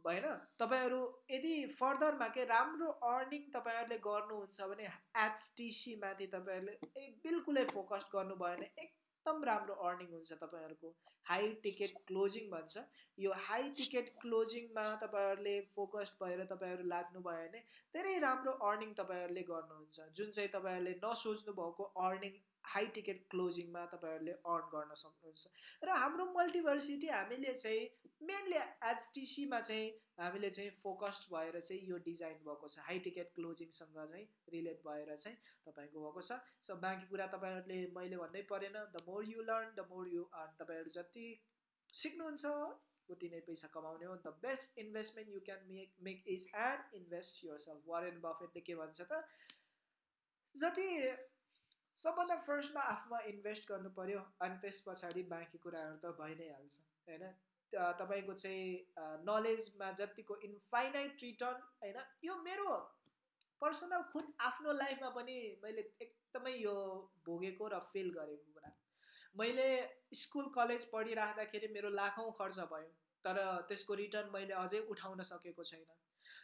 A: भएन। तपाईँहरू यदि फर्दरमा के राम्रो अर्निङ तपाईँहरूले गर्नुहुन्छ भने एचटिसीमाथि तपाईँहरूले बिल्कुलै फोकस गर्नुभयो भने एकदम राम्रो अर्निङ हुन्छ तपाईँहरूको। हाई टिकट क्लोजिङ भन्छ। यो हाई टिकट क्लोजिङमा तपाईँहरूले फोकस्ड भएर तपाईँहरू लाग्नुभयो भने धेरै राम्रो अर्निङ तपाईँहरूले गर्नुहुन्छ। जुन चाहिँ तपाईँहरूले नसोच्नु भएको अर्निङ हाई टिकट क्लोजिङमा तपाईँहरूले अर्न गर्न सक्नुहुन्छ। र हाम्रो मल्टिभर्सिटी हामीले चाहिँ मेनली एचटिसीमा चाहिँ हामीले चाहिँ फोकस्ड भएर चाहिँ यो डिजाइन भएको छ। हाई टिकट क्लोजिङसँग चाहिँ रिलेट भएर चाहिँ तपाईँको भएको छ। सो बाँकी कुरा तपाईँहरूले मैले भन्नै परेन। The more you learn the more you earn तपाईँहरू जति सिक्नुहुन्छ उति नै पैसा कमाउने हो। The best investment you can make make is and invest yourself Warren बफेटले के भन्छ त? जति सबभन्दा फर्स्टमा आफूमा इन्भेस्ट गर्नु पऱ्यो अनि त्यस पछाडि बाँकी कुराहरू त भइ नै हाल्छ। होइन? तपाईँको चाहिँ नलेजमा जतिको इन्फाइनाइट रिटर्न होइन यो मेरो पर्सनल खुद आफ्नो लाइफमा पनि मैले एकदमै यो भोगेको र फिल गरेको कुरा। मैले स्कुल कलेज पढिराख्दाखेरि मेरो लाखौँ खर्च भयो तर त्यसको रिटर्न मैले अझै उठाउन सकेको छैन।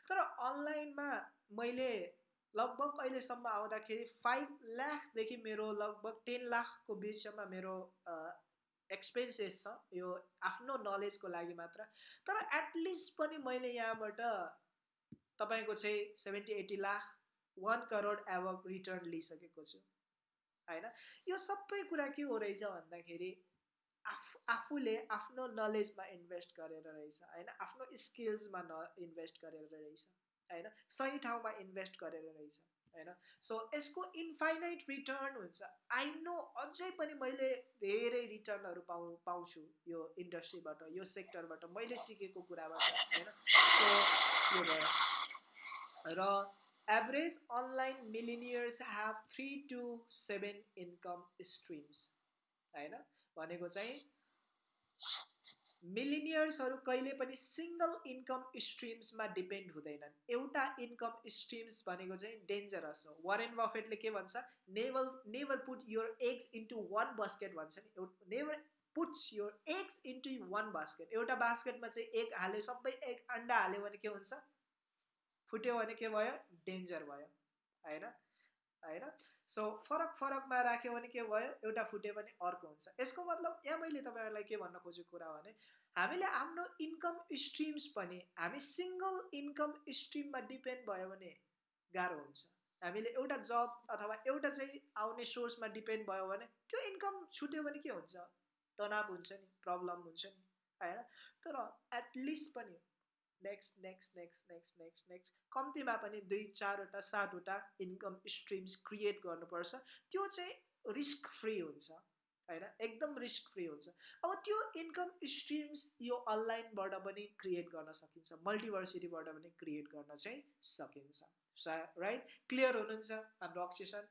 A: तर अनलाइनमा मैले लगभग अहिलेसम्म आउँदाखेरि फाइभ लाखदेखि मेरो लगभग टेन लाखको बिचमा मेरो एक्सपेन्सेस छ यो आफ्नो नलेजको लागि मात्र। तर एटलिस्ट पनि मैले यहाँबाट तपाईँको चाहिँ seventy eighty lakh one crore above return लिइसकेको छु। होइन? यो सबै कुरा के हो रहेछ भन्दाखेरि आफू आफूले आफ्नो नलेजमा इन्भेस्ट गरेर रहेछ। होइन? आफ्नो स्किल्समा न इन्भेस्ट गरेर रहेछ। होइन? सही ठाउँमा इन्भेस्ट गरेर रहेछ। होइन? सो यसको इन्फाइनाइट रिटर्न हुन्छ। आई नो अझै पनि मैले धेरै रिटर्नहरू पाउ पाउँछु यो इन्डस्ट्रीबाट यो सेक्टरबाट मैले सिकेको कुराबाट होइन? सो यो भयो? र average online millionaires have three to seven income streams होइन? भनेको चाहिँ मिलिनियर्सहरू कहिले पनि सिङ्गल इन्कम स्ट्रिम्समा डिपेन्ड हुँदैनन्। एउटा इन्कम स्ट्रिम्स भनेको चाहिँ डेन्जरस हो। वारेन बफेटले के भन्छ? Never never put your eggs into one basket भन्छ नि। Never puts your eggs into one basket एउटा बास्केटमा चाहिँ एग हाल्यो सबै एग अन्डा हाल्यो भने के हुन्छ? फुट्यो भने के भयो? डेन्जर भयो। होइन? होइन? सो फरक फरकमा राख्यो भने के भयो? एउटा फुट्यो भने अर्को हुन्छ। यसको मतलब यहाँ मैले तपाईँहरूलाई के भन्न खोजेको कुरा भने हामीले आफ्नो इन्कम स्ट्रिम्स पनि हामी सिङ्गल इन्कम स्ट्रिममा डिपेन्ड भयो भने गाह्रो हुन्छ। हामीले एउटा जब अथवा एउटा चाहिँ आउने सोर्समा डिपेन्ड भयो भने त्यो इन्कम छुट्यो भने के हुन्छ? तनाव हुन्छ नि प्रब्लम हुन्छ नि होइन? तर एटलिस्ट पनि next next next next next next कम्तीमा पनि दुई चारवटा सातवटा इन्कम स्ट्रिम्स क्रिएट गर्नुपर्छ। त्यो चाहिँ रिस्क फ्री हुन्छ होइन? एकदम रिस्क फ्री हुन्छ। अब त्यो इन्कम स्ट्रिम्स यो अनलाइनबाट पनि क्रिएट गर्न सकिन्छ मल्टिभर्सिटीबाट पनि क्रिएट गर्न चाहिँ सकिन्छ। राइट क्लियर हुनुहुन्छ हाम्रो अक्सेसन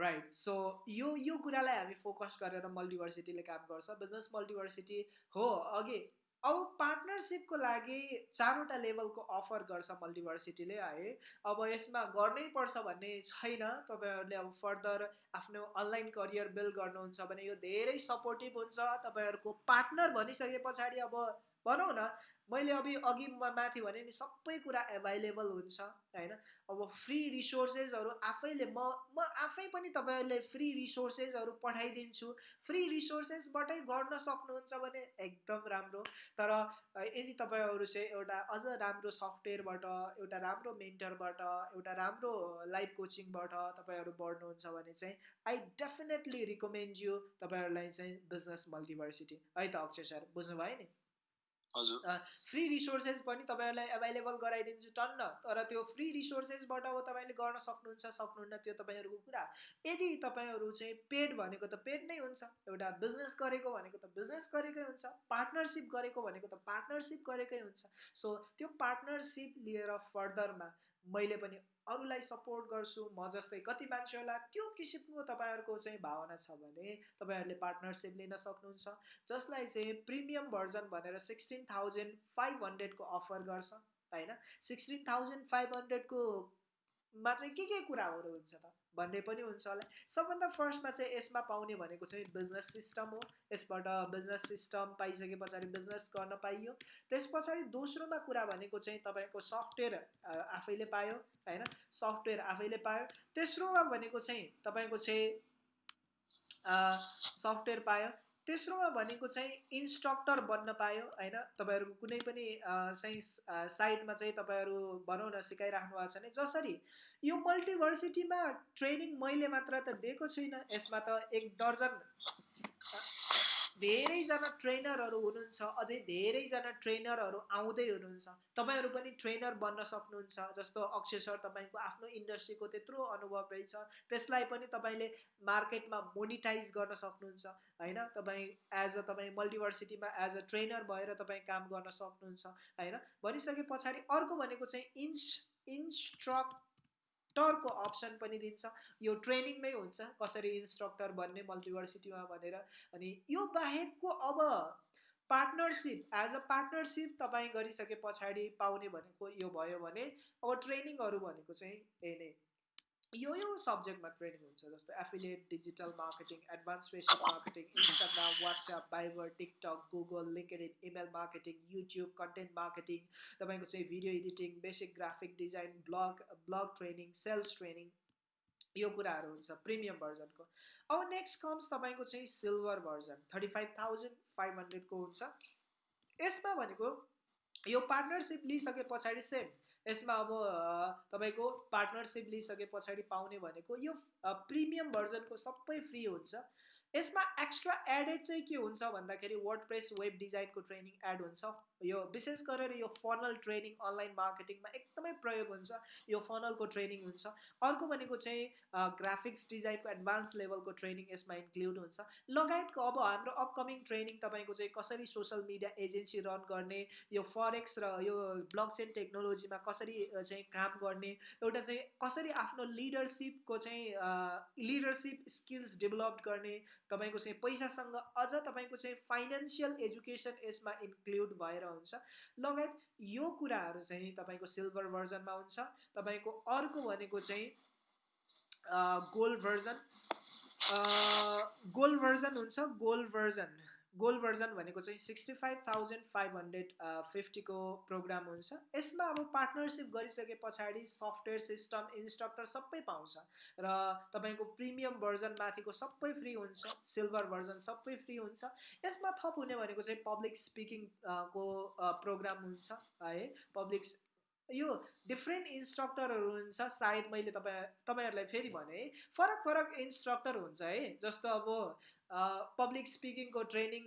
A: राइट सो यो यो कुरालाई हामी फोकस गरेर मल्टिभर्सिटीले काम गर्छ। बिजनेस मल्टिभर्सिटी हो अघि अब पार्टनरसिपको लागि चारवटा लेभलको अफर गर्छ मल्टिभर्सिटीले है अब यसमा गर्नै पर्छ भन्ने छैन। तपाईँहरूले अब फर्दर आफ्नो अनलाइन करियर बिल्ड गर्नुहुन्छ भने यो धेरै सपोर्टिभ हुन्छ। तपाईँहरूको पार्टनर भनिसके पछाडि अब भनौँ न मैले अघि अघि माथि भने नि सबै कुरा एभाइलेबल हुन्छ होइन? अब फ्री रिसोर्सेसहरू आफैले म म आफै पनि तपाईँहरूले फ्री रिसोर्सेसहरू पठाइदिन्छु। फ्री रिसोर्सेसबाटै गर्न सक्नुहुन्छ भने एकदम राम्रो। तर यदि तपाईँहरू चाहिँ एउटा अझ राम्रो सफ्टवेयरबाट एउटा राम्रो मेन्टरबाट एउटा राम्रो लाइफ कोचिङबाट तपाईँहरू बढ्नुहुन्छ भने चाहिँ आई डेफिनेटली रिकमेन्ड यु तपाईँहरूलाई चाहिँ बिजनेस मल्टिभर्सिटी है त अक्षय सर बुझ्नुभयो नि? फ्री रिसोर्सेस पनि तपाईँहरूलाई एभाइलेबल गराइदिन्छु टन्न तर त्यो फ्री रिसोर्सेसबाट अब तपाईँले गर्न सक्नुहुन्छ सक्नुहुन्न त्यो तपाईँहरूको कुरा। यदि तपाईँहरू चाहिँ पेड भनेको त पेड नै हुन्छ एउटा बिजनेस गरेको भनेको त बिजनेस गरेकै हुन्छ पार्टनरसिप गरेको भनेको त पार्टनरसिप गरेकै हुन्छ। सो त्यो पार्टनरसिप लिएर फर्दरमा मैले पनि अरूलाई सपोर्ट गर्छु म जस्तै कति मान्छेहरूलाई त्यो किसिमको तपाईँहरूको चाहिँ भावना छ भने तपाईँहरूले पार्टनरसिप लिन सक्नुहुन्छ जसलाई चाहिँ प्रिमियम भर्जन भनेर सिक्सटिन थाउजन्ड फाइभ हन्ड्रेडको अफर गर्छ होइन? सिक्सटिन थाउजन्ड फाइभ हन्ड्रेडकोमा चाहिँ के के कुराहरू हुन्छ त? भन्ने पनि हुन्छ होला। सबभन्दा फर्स्टमा चाहिँ यसमा पाउने भनेको चाहिँ बिजनेस सिस्टम हो। यसबाट बिजनेस सिस्टम पाइसके पछाडि बिजनेस गर्न पाइयो। त्यस पछाडि दोस्रोमा कुरा भनेको चाहिँ तपाईँको सफ्टवेयर आफैले पायो होइन? सफ्टवेयर आफैले पायो। तेस्रोमा भनेको चाहिँ तपाईँको चाहिँ सफ्टवेयर पायो। तेस्रोमा भनेको चाहिँ इन्स्ट्रक्टर बन्न पायो होइन? तपाईँहरूको कुनै पनि चाहिँ साइडमा चाहिँ तपाईँहरू भनौँ न सिकाइराख्नु भएको छ भने जसरी यो मल्टिभर्सिटीमा ट्रेनिङ मैले मात्र त दिएको छुइनँ यसमा त एक दर्जन धेरैजना ट्रेनरहरू हुनुहुन्छ अझै धेरैजना ट्रेनरहरू आउँदै हुनुहुन्छ। तपाईँहरू पनि ट्रेनर बन्न सक्नुहुन्छ जस्तो अक्षय सर तपाईँको आफ्नो इन्डस्ट्रीको त्यत्रो अनुभव रहेछ त्यसलाई पनि तपाईँले मार्केटमा मोनिटाइज गर्न सक्नुहुन्छ होइन? तपाईँ एज अ तपाईँ मल्टिभर्सिटीमा एज अ ट्रेनर भएर तपाईँ काम गर्न सक्नुहुन्छ होइन? भनिसके पछाडि अर्को भनेको चाहिँ इन्स इन्स्ट्रक्ट इन्स्ट्रक्टरको अप्सन पनि दिन्छ। यो ट्रेनिङमै हुन्छ कसरी इन्स्ट्रक्टर बन्ने मल्टिभर्सिटीमा भनेर। अनि यो बाहेकको अब पार्टनरसिप एज अ पार्टनरसिप तपाईँ गरिसके पछाडि पाउने भनेको यो भयो भने अब ट्रेनिङहरू भनेको चाहिँ यही नै। यो यो सब्जेक्टमा ट्रेनिङ हुन्छ जस्तो affiliate digital marketing advance Facebook marketing Instagram WhatsApp Viber TikTok Google LinkedIn email marketing YouTube content marketing तपाईँको चाहिँ video editing basic graphic design blog blog training sales training यो कुराहरू हुन्छ प्रिमियम भर्जनको अब नेक्स्ट कम्स तपाईँको चाहिँ silver version thirty five thousand five हन्ड्रेडको हुन्छ। यसमा भनेको यो पार्टनरसिप लिइसके पछाडि सेम यसमा अब तपाईँको पार्टनरसिप लिइसके पछाडि पाउने भनेको यो प्रिमियम भर्जनको सबै फ्री हुन्छ। यसमा एक्स्ट्रा एडेड चाहिँ के हुन्छ भन्दाखेरि वर्ड प्रेस वेब डिजाइनको ट्रेनिङ एड हुन्छ। यो विशेष गरेर यो फनल ट्रेनिङ अनलाइन मार्केटिङमा एकदमै प्रयोग हुन्छ। यो फनलको ट्रेनिङ हुन्छ। अर्को भनेको चाहिँ ग्राफिक्स डिजाइनको एडभान्स लेभलको ट्रेनिङ यसमा इन्क्लुड हुन्छ। लगायतको अब हाम्रो अपकमिङ ट्रेनिङ तपाईँको चाहिँ कसरी सोसियल मिडिया एजेन्सी रन गर्ने यो फरेक्स र यो ब्लक चेन टेक्नोलोजीमा कसरी चाहिँ काम गर्ने एउटा चाहिँ कसरी आफ्नो लिडरसिपको चाहिँ लिडरसिप स्किल्स डेभलप गर्ने तपाईँको चाहिँ पैसासँग अझ तपाईँको चाहिँ फाइनेन्सियल एजुकेसन यसमा इन्क्लुड भएर हुन्छ। लगायत यो कुराहरू चाहिँ तपाईँको सिल्भर भर्जनमा हुन्छ। तपाईँको अर्को भनेको चाहिँ गोल्ड भर्जन गोल्ड भर्जन हुन्छ। गोल्ड भर्जन गोल्ड भर्जन भनेको चाहिँ sixty five thousand five hundred फिफ्टीको programme हुन्छ। यसमा अब पार्टनरसिप गरिसके पछाडि सफ्टवेयर सिस्टम इन्स्ट्रक्टर सबै पाउँछ र तपाईँको प्रिमियम भर्जन माथिको सबै फ्री हुन्छ सिल्भर भर्जन सबै फ्री हुन्छ। यसमा थप हुने भनेको चाहिँ पब्लिक स्पिकिङ को प्रोग्राम हुन्छ है। पब्लिक यो डिफ्रेन्ट इन्स्ट्रक्टरहरू हुन्छ सायद मैले तपाईँ तपाईँहरूलाई फेरि भने फरक फरक इन्स्ट्रक्टर हुन्छ है जस्तो अब पब्लिक स्पिकिङको ट्रेनिङ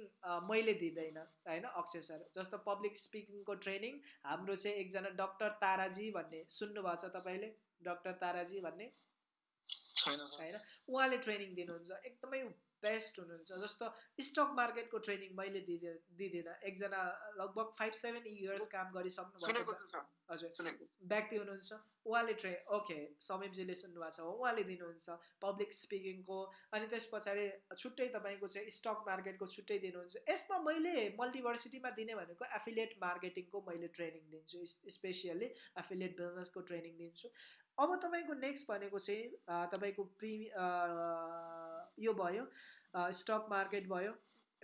A: मैले दिँदैन होइन अक्षय सर। जस्तो पब्लिक स्पिकिङको ट्रेनिङ हाम्रो चाहिँ एकजना डक्टर ताराजी भन्ने सुन्नुभएको छ तपाईँले? डक्टर ताराजी भन्ने? होइन? उहाँले ट्रेनिङ दिनुहुन्छ। एकदमै बेस्ट हुनुहुन्छ। जस्तो स्टक मार्केटको ट्रेनिङ मैले दिँदैन दिँदिनँ। एकजना लगभग फाइभ सेभेन इयर्स काम गरिसक्नु भएको हजुर। व्यक्ति हुनुहुन्छ। उहाँले ट्रे ओके समीपजीले सुन्नुभएको छ। हो उहाँले दिनुहुन्छ पब्लिक स्पिकिङको अनि त्यस पछाडि छुट्टै तपाईँको चाहिँ स्टक मार्केटको छुट्टै दिनुहुन्छ। यसमा मैले मल्टिभर्सिटीमा दिने भनेको एफिलिएट मार्केटिङको मैले ट्रेनिङ दिन्छु। स्पेसियली एफिलिएट बिजनेसको ट्रेनिङ दिन्छु। अब तपाईँको नेक्स्ट भनेको चाहिँ तपाईँको प्रि यो भयो स्टक मार्केट भयो।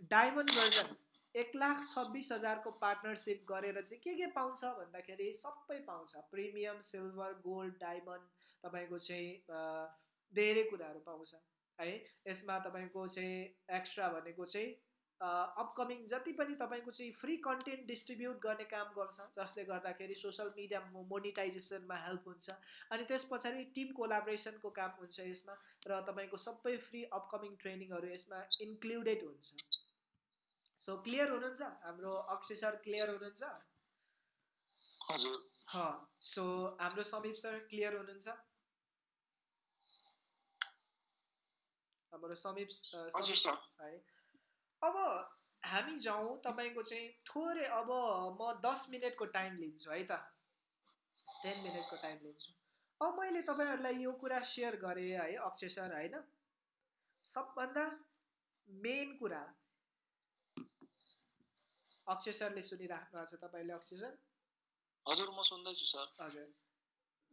A: डायमन्ड भर्जन एक लाख छब्बिस हजारको पार्टनरसिप गरेर चाहिँ के के पाउँछ भन्दाखेरि सबै पाउँछ। प्रिमियम सिल्भर गोल्ड डायमन्ड तपाईँको चाहिँ धेरै कुराहरू पाउँछ। है यसमा तपाईँको चाहिँ एक्स्ट्रा भनेको चाहिँ अपकमिङ जति पनि तपाईँको चाहिँ फ्री कन्टेन्ट डिस्ट्रिब्युट गर्ने काम गर्छ जसले गर्दाखेरि सोसियल मिडिया मोनिटाइजेसनमा हेल्प हुन्छ। अनि त्यस पछाडि टिम कोलाब्रेसनको काम हुन्छ यसमा र तपाईँको सबै फ्री अपकमिङ ट्रेनिङहरू यसमा इन्क्लुडेड हुन्छ। सो क्लियर हुनुहुन्छ? हाम्रो अक्षय सर क्लियर हुनुहुन्छ? सो हाम्रो समीप सर क्लियर हुनुहुन्छ? हाम्रो समीप है अब हामी जाउँ तपाईँको चाहिँ थोरै अब म दस मिनटको टाइम लिन्छु है त। टेन मिनटको टाइम लिन्छु। अब मैले तपाईँहरूलाई यो कुरा सेयर गरेँ है अक्षय सर होइन? सबभन्दा मेन कुरा। अक्षय सरले सुनिराख्नु भएको छ तपाईँले अक्षय सर?
B: हजुर म सुन्दैछु सर।
A: हजुर।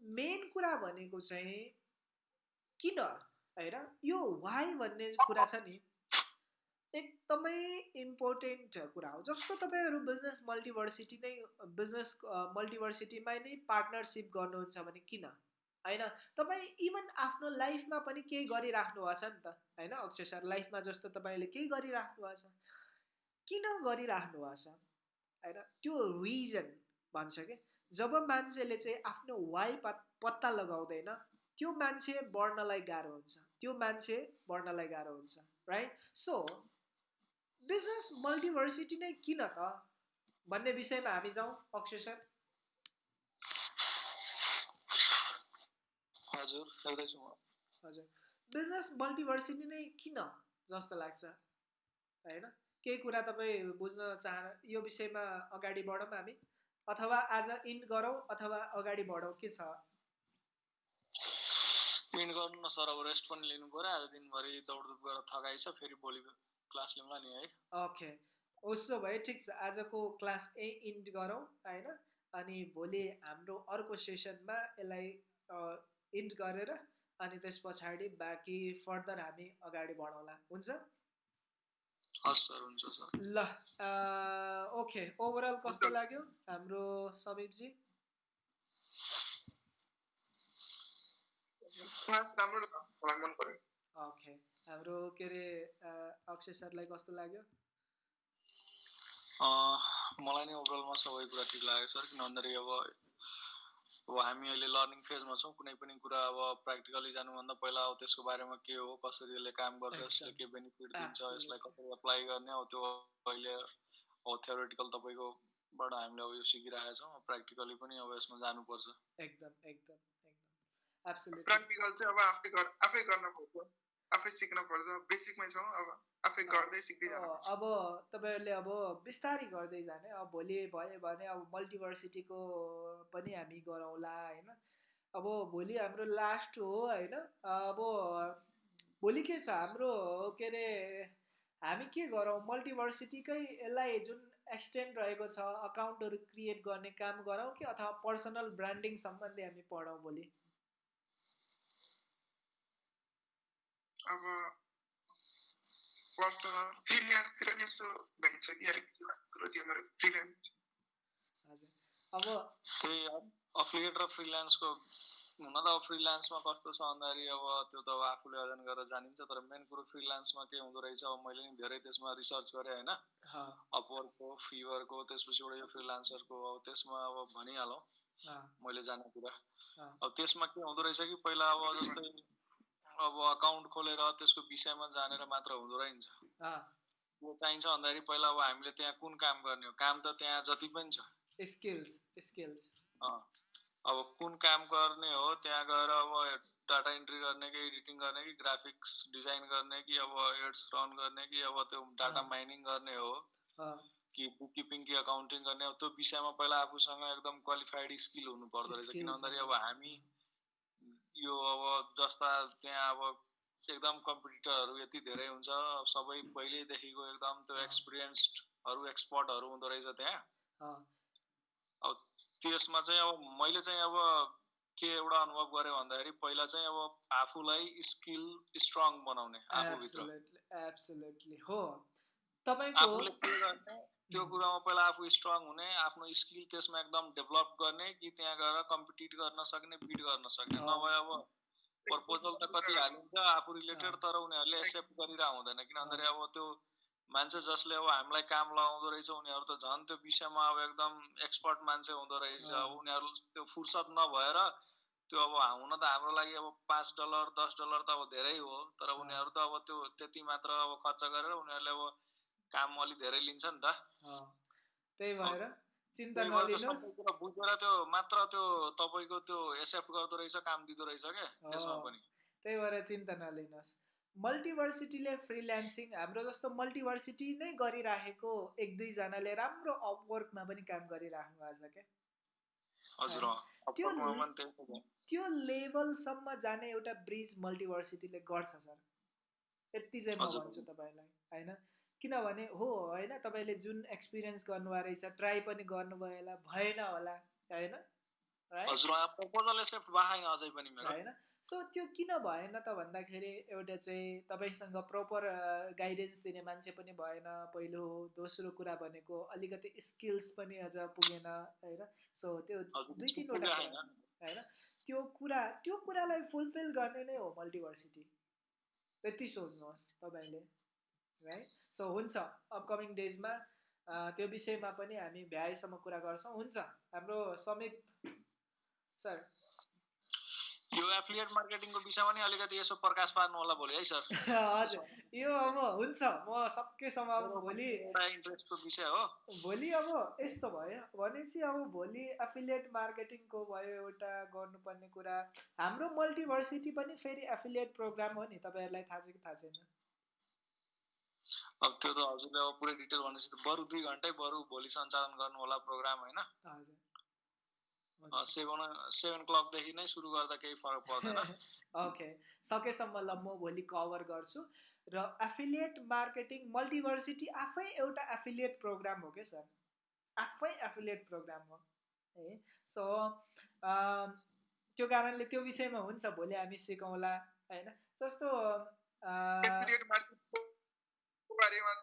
A: मेन कुरा भनेको चाहिँ किन होइन? यो वाइ भन्ने कुरा छ नि। एकदमै इम्पोर्टेन्ट कुरा हो। जस्तो तपाईँहरू बिजनेस मल्टिभर्सिटी नै बिजनेस मल्टिभर्सिटीमा नै पार्टनरसिप गर्नुहुन्छ भने किन? होइन? तपाईँ इभन आफ्नो लाइफमा पनि केही गरिराख्नु भएको छ नि त होइन? अक्षय सर लाइफमा जस्तो तपाईँले केही गरिराख्नु भएको छ? किन गरिराख्नु भएको छ? होइन? त्यो रिजन भन्छ कि? जब मान्छेले चाहिँ आफ्नो वाइ पत्ता लगाउँदैन त्यो मान्छे बढ्नलाई गाह्रो हुन्छ। त्यो मान्छे बढ्नलाई गाह्रो हुन्छ राइट सो बिजनेस मल्टिभर्सिटी नै किन त? भन्ने विषयमा हामी जाउँ अक्षय सर।
B: हजुर हजुर।
A: बिजनेस मल्टिभर्सिटी नै किन जस्तो लाग्छ? होइन? केही कुरा तपाईँ बुझ्न चाह यो विषयमा अगाडि बढौँ हामी। अथवा आज इन्ड गरौँ अथवा अगाडि बढौँ के छ?
B: इन्ड गर्नु न सर अब रेस्ट पनि लिनु पऱ्यो। आज दिनभरि दौडधुप गरेर थकाइ छ फेरि भोलि क्लास लिउँला नि है।
A: ओके उसो भए ठिक छ आजको क्लास ए इन्ड गरौँ होइन? अनि भोलि हाम्रो अर्को सेसनमा यसलाई इन्ड गरेर अनि त्यस पछाडि बाँकी फर्दर हामी अगाडि बढाउँला हुन्छ? ल ओके ओभरअल कस्तो लाग्यो हाम्रो समीपजी? ओके हाम्रो के अरे अक्षय सरलाई कस्तो लाग्यो?
B: मलाई नै ओभरअलमा सबै कुरा ठिक लाग्यो सर किन भन्दाखेरि अब अब हामी अहिले लर्निङ फेजमा छौँ। कुनै पनि कुरा अब प्र्याक्टिकली जानुभन्दा पहिला अब त्यसको बारेमा के हो कसरी यसले काम गर्छ यसले के बेनिफिट दिन्छ यसलाई कसरी एप्लाई गर्ने अब त्यो अहिले अब थ्योरिटिकल तपाईँकोबाट हामीले अब यो सिकिरहेका छौँ। प्र्याक्टिकली पनि अब यसमा जानुपर्छ।
A: एकदम एकदम एकदम।
C: प्र्याक्टिकल चाहिँ अब आफै आफै गर्न खोज्छ। आफै सिक्न पर्छ बेसिकमै छौँ अब आफै गर्दै सिक्दै
A: अब तपाईँहरूले अब बिस्तारै गर्दै जाने अब भोलि भयो भने अब मल्टिभर्सिटीको पनि हामी गरौँला होइन? अब भोलि हाम्रो लास्ट हो होइन? अब भोलि के छ हाम्रो के अरे हामी के गरौँ? मल्टिभर्सिटीकै यसलाई जुन एक्सटेन्ड रहेको छ अकाउन्टहरू क्रिएट गर्ने काम गरौँ कि अथवा पर्सनल ब्रान्डिङ सम्बन्धी हामी पढौँ भोलि?
C: अब पर्सनल फ्रिल्यान्सतिर नि यसो भइन्छ कि अलिकति कुरो थियो मेरो फ्रिल्यान्स
B: अब त्यही अफिलिएट र फ्रिल्यान्सको हुन त अब फ्रिल्यान्समा कस्तो छ भन्दाखेरि अब त्यो त अब आफूले अध्ययन गरेर जानिन्छ तर मेन कुरो फ्रिल्यान्समा के हुँदो रहेछ अब मैले नि धेरै त्यसमा रिसर्च गरेँ होइन अपवर्कको फिभरको त्यसपछिबाट यो फ्रिलान्सरको अब त्यसमा अब भनिहालौँ मैले जाने कुरा अब त्यसमा के हुँदो रहेछ कि पहिला अब जस्तै अब अकाउन्ट खोलेर त्यसको विषयमा जानेर मात्र हुँदो रहेछ। के चाहिन्छ भन्दाखेरि पहिला अब हामीले त्यहाँ कुन काम गर्ने हो? काम त त्यहाँ जति पनि छ।
A: स्किल्स स्किल्स
B: अब कुन काम गर्ने हो? त्यहाँ गएर अब डाटा इन्ट्री गर्ने कि एडिटिङ गर्ने कि ग्राफिक्स डिजाइन गर्ने कि अब एड्स रन गर्ने कि अब त्यो डाटा माइनिङ गर्ने हो? कि बुक किपिङ कि अकाउन्टिङ गर्ने अब त्यो विषयमा पहिला आफूसँग एकदम क्वालिफाइड स्किल हुनु पर्दो रहेछ। किन भन्दाखेरि अब हामी यो अब जस्ता त्यहाँ अब एकदम कम्पिटिटरहरू यति धेरै हुन्छ सबै पहिल्यैदेखिको एकदम त्यो एक्सपिरियन्सहरू एक्सपर्टहरू हुँदो रहेछ त्यहाँ। अब त्यसमा चाहिँ अब मैले चाहिँ अब के एउटा अनुभव गरेँ भन्दाखेरि पहिला चाहिँ अब आफूलाई स्किल स्ट्रङ बनाउने आफूभित्र।
A: एब्सोल्युटली हो। तपाईँको
B: आफूले के गर्ने? त्यो कुरामा पहिला आफू स्ट्रङ हुने आफ्नो स्किल त्यसमा एकदम डेभलप गर्ने कि त्यहाँ गएर कम्पिटिट गर्न सक्ने बिट गर्न सक्ने। नभए अब प्रपोजल त कति हालिन्छ आफू रिलेटेड। तर उनीहरूले एक्सेप्ट गरिरहेको हुँदैन किन भन्दाखेरि अब त्यो मान्छे जसले अब हामीलाई काम लगाउँदो रहेछ उनीहरू त झन् त्यो विषयमा अब एकदम एक्सपर्ट मान्छे हुँदो रहेछ। अब उनीहरू त्यो फुर्सद नभएर त्यो अब हुन त हाम्रो लागि अब पाँच डलर दस डलर त अब धेरै हो तर। उनीहरू त अब त्यो त्यति मात्र अब खर्च गरेर उनीहरूले अब काम अलिक धेरै लिन्छ नि त
A: त्यही भएर चिन्ता नलिनुहोस्
B: बुझेर त्यो मात्र त्यो तपाईँको त्यो एक्सेप्ट गर्दो रहेछ काम दिँदो रहेछ क्या त्यसमा। पनि
A: त्यही भएर चिन्ता नलिनुहोस् मल्टिभर्सिटीले फ्रिल्यान्सिङ हाम्रो जस्तो मल्टिभर्सिटी नै गरिराखेको एक दुईजनाले राम्रो अपवर्कमा पनि काम गरिराख्नु छ क्या। त्यो। त्यो लेभलसम्म जाने एउटा ब्रिज मल्टिभर्सिटीले गर्छ सर यति चाहिँ म। भन्छु तपाईँलाई होइन किनभने हो होइन तपाईँले जुन एक्सपिरियन्स गर्नुभएको रहेछ ट्राई पनि गर्नुभयो होला भएन होला होइन? होइन? सो त्यो किन भएन त भन्दाखेरि एउटा चाहिँ तपाईँसँग प्रपर गाइडेन्स दिने मान्छे पनि भएन पहिलो हो दोस्रो कुरा भनेको अलिकति स्किल्स पनि अझ पुगेन होइन? सो त्यो दुई तिनवटा
B: होइन।
A: त्यो कुरा त्यो कुरालाई फुलफिल गर्ने नै हो मल्टिभर्सिटी त्यति सोच्नुहोस् तपाईँले। है सो हुन्छ। अपकमिङ डेजमा त्यो विषयमा पनि हामी भ्याएसम्म कुरा गर्छौँ। हुन्छ। हाम्रो समीप सर।
B: यो एफिलिएट मार्केटिङको विषयमा नि अलिकति यसो प्रकाश पार्नु होला भोलि है सर?
A: हजुर। यो अब हुन्छ। म सकेसम्म अब भोलि
B: इन्ट्रेस्टको विषय हो।
A: भोलि अब यस्तो भयो भनेपछि अब भोलि एफिलिएट मार्केटिङको भयो एउटा गर्नुपर्ने कुरा। हाम्रो मल्टिभर्सिटी पनि फेरि एफिलिएट प्रोग्राम हो नि। तपाईँहरूलाई थाहा छ कि थाहा छैन?
B: अब त्यो त हजुरले अब पुरै डिटेल भनेपछि त। बरु दुई घन्टै बरु भोलि सञ्चालन गर्नु होला प्रोग्राम होइन। सेभेन सेभेन क्लकदेखि नै सुरु गर्दा केही फरक पर्दैन।
A: ओके। सकेसम्म ल म भोलि कभर गर्छु। र एफिलिएट मार्केटिङ मल्टिभर्सिटी आफै एउटा एफिलिएट प्रोग्राम हो क्या सर? आफै एफिलिएट प्रोग्राम हो। है? सो त्यो कारणले त्यो विषयमा हुन्छ भोलि हामी सिकौँला होइन? जस्तो
C: बारेमा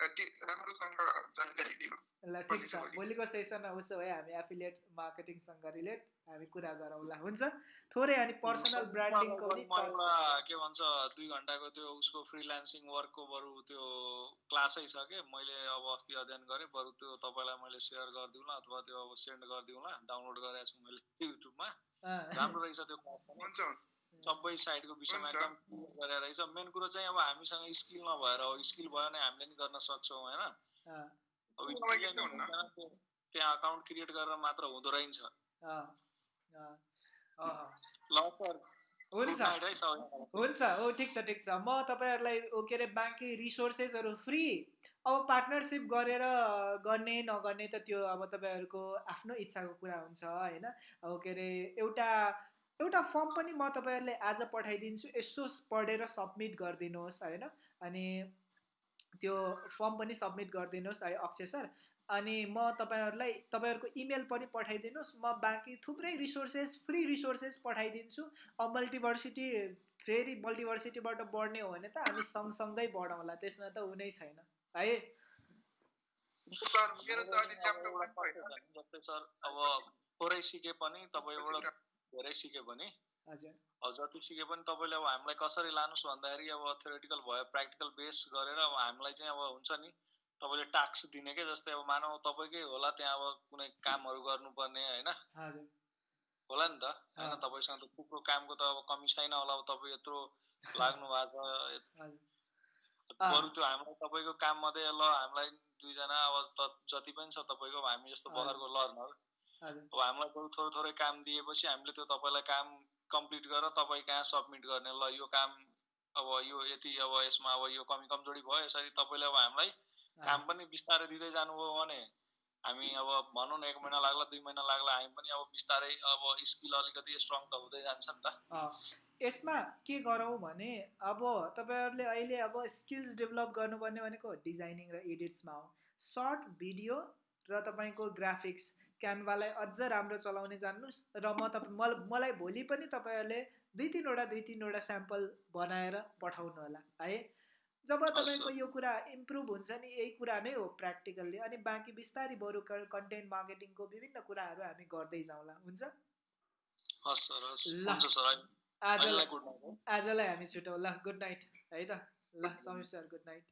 C: राम्रोसँग जानकारी दिनु
A: ल ठिक छ भोलिको सेसनमा उसो भए हामी एफिलिएट मार्केटिङसँग रिलेट हामी कुरा गरौँला हुन्छ थोरै अनि पर्सनल ब्रान्डिङको पनि।
B: के भन्छ दुई घन्टाको त्यो उसको फ्रिलान्सिङ वर्कको बरु त्यो क्लासै छ कि मैले अब अस्ति अध्ययन गरेँ बरु त्यो तपाईँलाई मैले सेयर गरिदिउँला अथवा त्यो अब सेन्ड गरिदिउँला डाउनलोड गरेको छु मैले युट्युबमा राम्रो रहेछ त्यो पनि।
C: हुन्छ।
B: सबै साइडको विषयमा
C: हुन्छ।
B: एकदम क्लियर गरेर रहेछ। मेन कुरो चाहिँ अब हामीसँग स्किल नभएर हो स्किल भयो भने हामीले नि गर्न सक्छौँ होइन? त्यहाँ अकाउन्ट क्रिएट गरेर मात्र हुँदो रहेछ।
A: अँ, अँ, अँ।
B: ल सर
A: हुन्छ। हुन्छ। हो ठिक छ ठिक छ। म तपाईँहरूलाई के अरे बाँकी रिसोर्सेसहरू फ्री अब पार्टनरसिप गरेर गर्ने नगर्ने त त्यो अब तपाईँहरूको आफ्नो इच्छाको कुरा हुन्छ होइन? अब के अरे एउटा एउटा फर्म पनि म तपाईँहरूलाई आज पठाइदिन्छु यसो पढेर सब्मिट गरिदिनुहोस् होइन? अनि त्यो फर्म पनि सब्मिट गरिदिनुहोस् है अक्षय सर। अनि म तपाईँहरूलाई तपाईँहरूको इमेल पनि पठाइदिनुहोस्। म बाँकी थुप्रै रिसोर्सेस फ्री रिसोर्सेस पठाइदिन्छु। अब मल्टिभर्सिटी फेरि मल्टिभर्सिटीबाट बढ्ने हो भने त हामी सँगसँगै बढाउँला त्यसमा त हुनै छैन है?
C: सर
B: अब थोरै सिके पनि तपाईँबाट धेरै सिके पनि।
A: हजुर।
B: अब जति सिके पनि तपाईँले अब हामीलाई कसरी लानुहोस् भन्दाखेरि अब थ्योरिटिकल भयो प्र्याक्टिकल बेस गरेर अब हामीलाई चाहिँ अब हुन्छ नि तपाईँले टास्क दिने के जस्तै अब मानौ तपाईँकै होला त्यहाँ अब कुनै कामहरू गर्नुपर्ने होइन? होला नि त। होइन। तपाईँसँग त थुप्रो कामको त अब कमी छैन होला अब तपाईँ यत्रो लाग्नु भएको छ। बरु त्यो हामीलाई तपाईँको काम मध्ये ल हामीलाई दुईजना अब जति पनि छ तपाईँको हामी जस्तो। बगरको लर्नर अब हामीलाई थोरै थोरै काम दिएपछि हामीले त्यो तपाईँलाई काम कम्प्लिट गरेर तपाईँ कहाँ सब्मिट गर्ने? ल यो काम अब यो यति अब यसमा अब यो कमी कमजोरी भयो यसरी तपाईँले अब हामीलाई काम पनि बिस्तारै दिँदै जानुभयो भने हामी अब भनौँ न एक महिना लाग्ला दुई महिना लाग्ला हामी पनि अब बिस्तारै अब स्किल अलिकति स्ट्रङ त हुँदै जान्छ नि त।
A: यसमा के गरौँ भने अब तपाईँहरूले अहिले अब स्किल्स डेभलप गर्नुपर्ने भनेको डिजाइनिङ र एडिट्समा हो। सर्ट भिडियो र तपाईँको ग्राफिक्स क्यानभालाई अझ राम्रो चलाउने जान्नुहोस् र म तपाईँ मल मलाई भोलि पनि तपाईँहरूले दुई तिनवटा दुई तिनवटा स्याम्पल बनाएर पठाउनु होला है? जब तपाईँको यो कुरा इम्प्रुभ हुन्छ नि यही कुरा नै हो प्र्याक्टिकल्ली अनि बाँकी बिस्तारै बरु कन्टेन्ट मार्केटिङको विभिन्न कुराहरू हामी गर्दै जाउँला हुन्छ? आजलाई आजलाई हामी छुटौँ ल गुड नाइट है त? ल समीर सर गुड नाइट।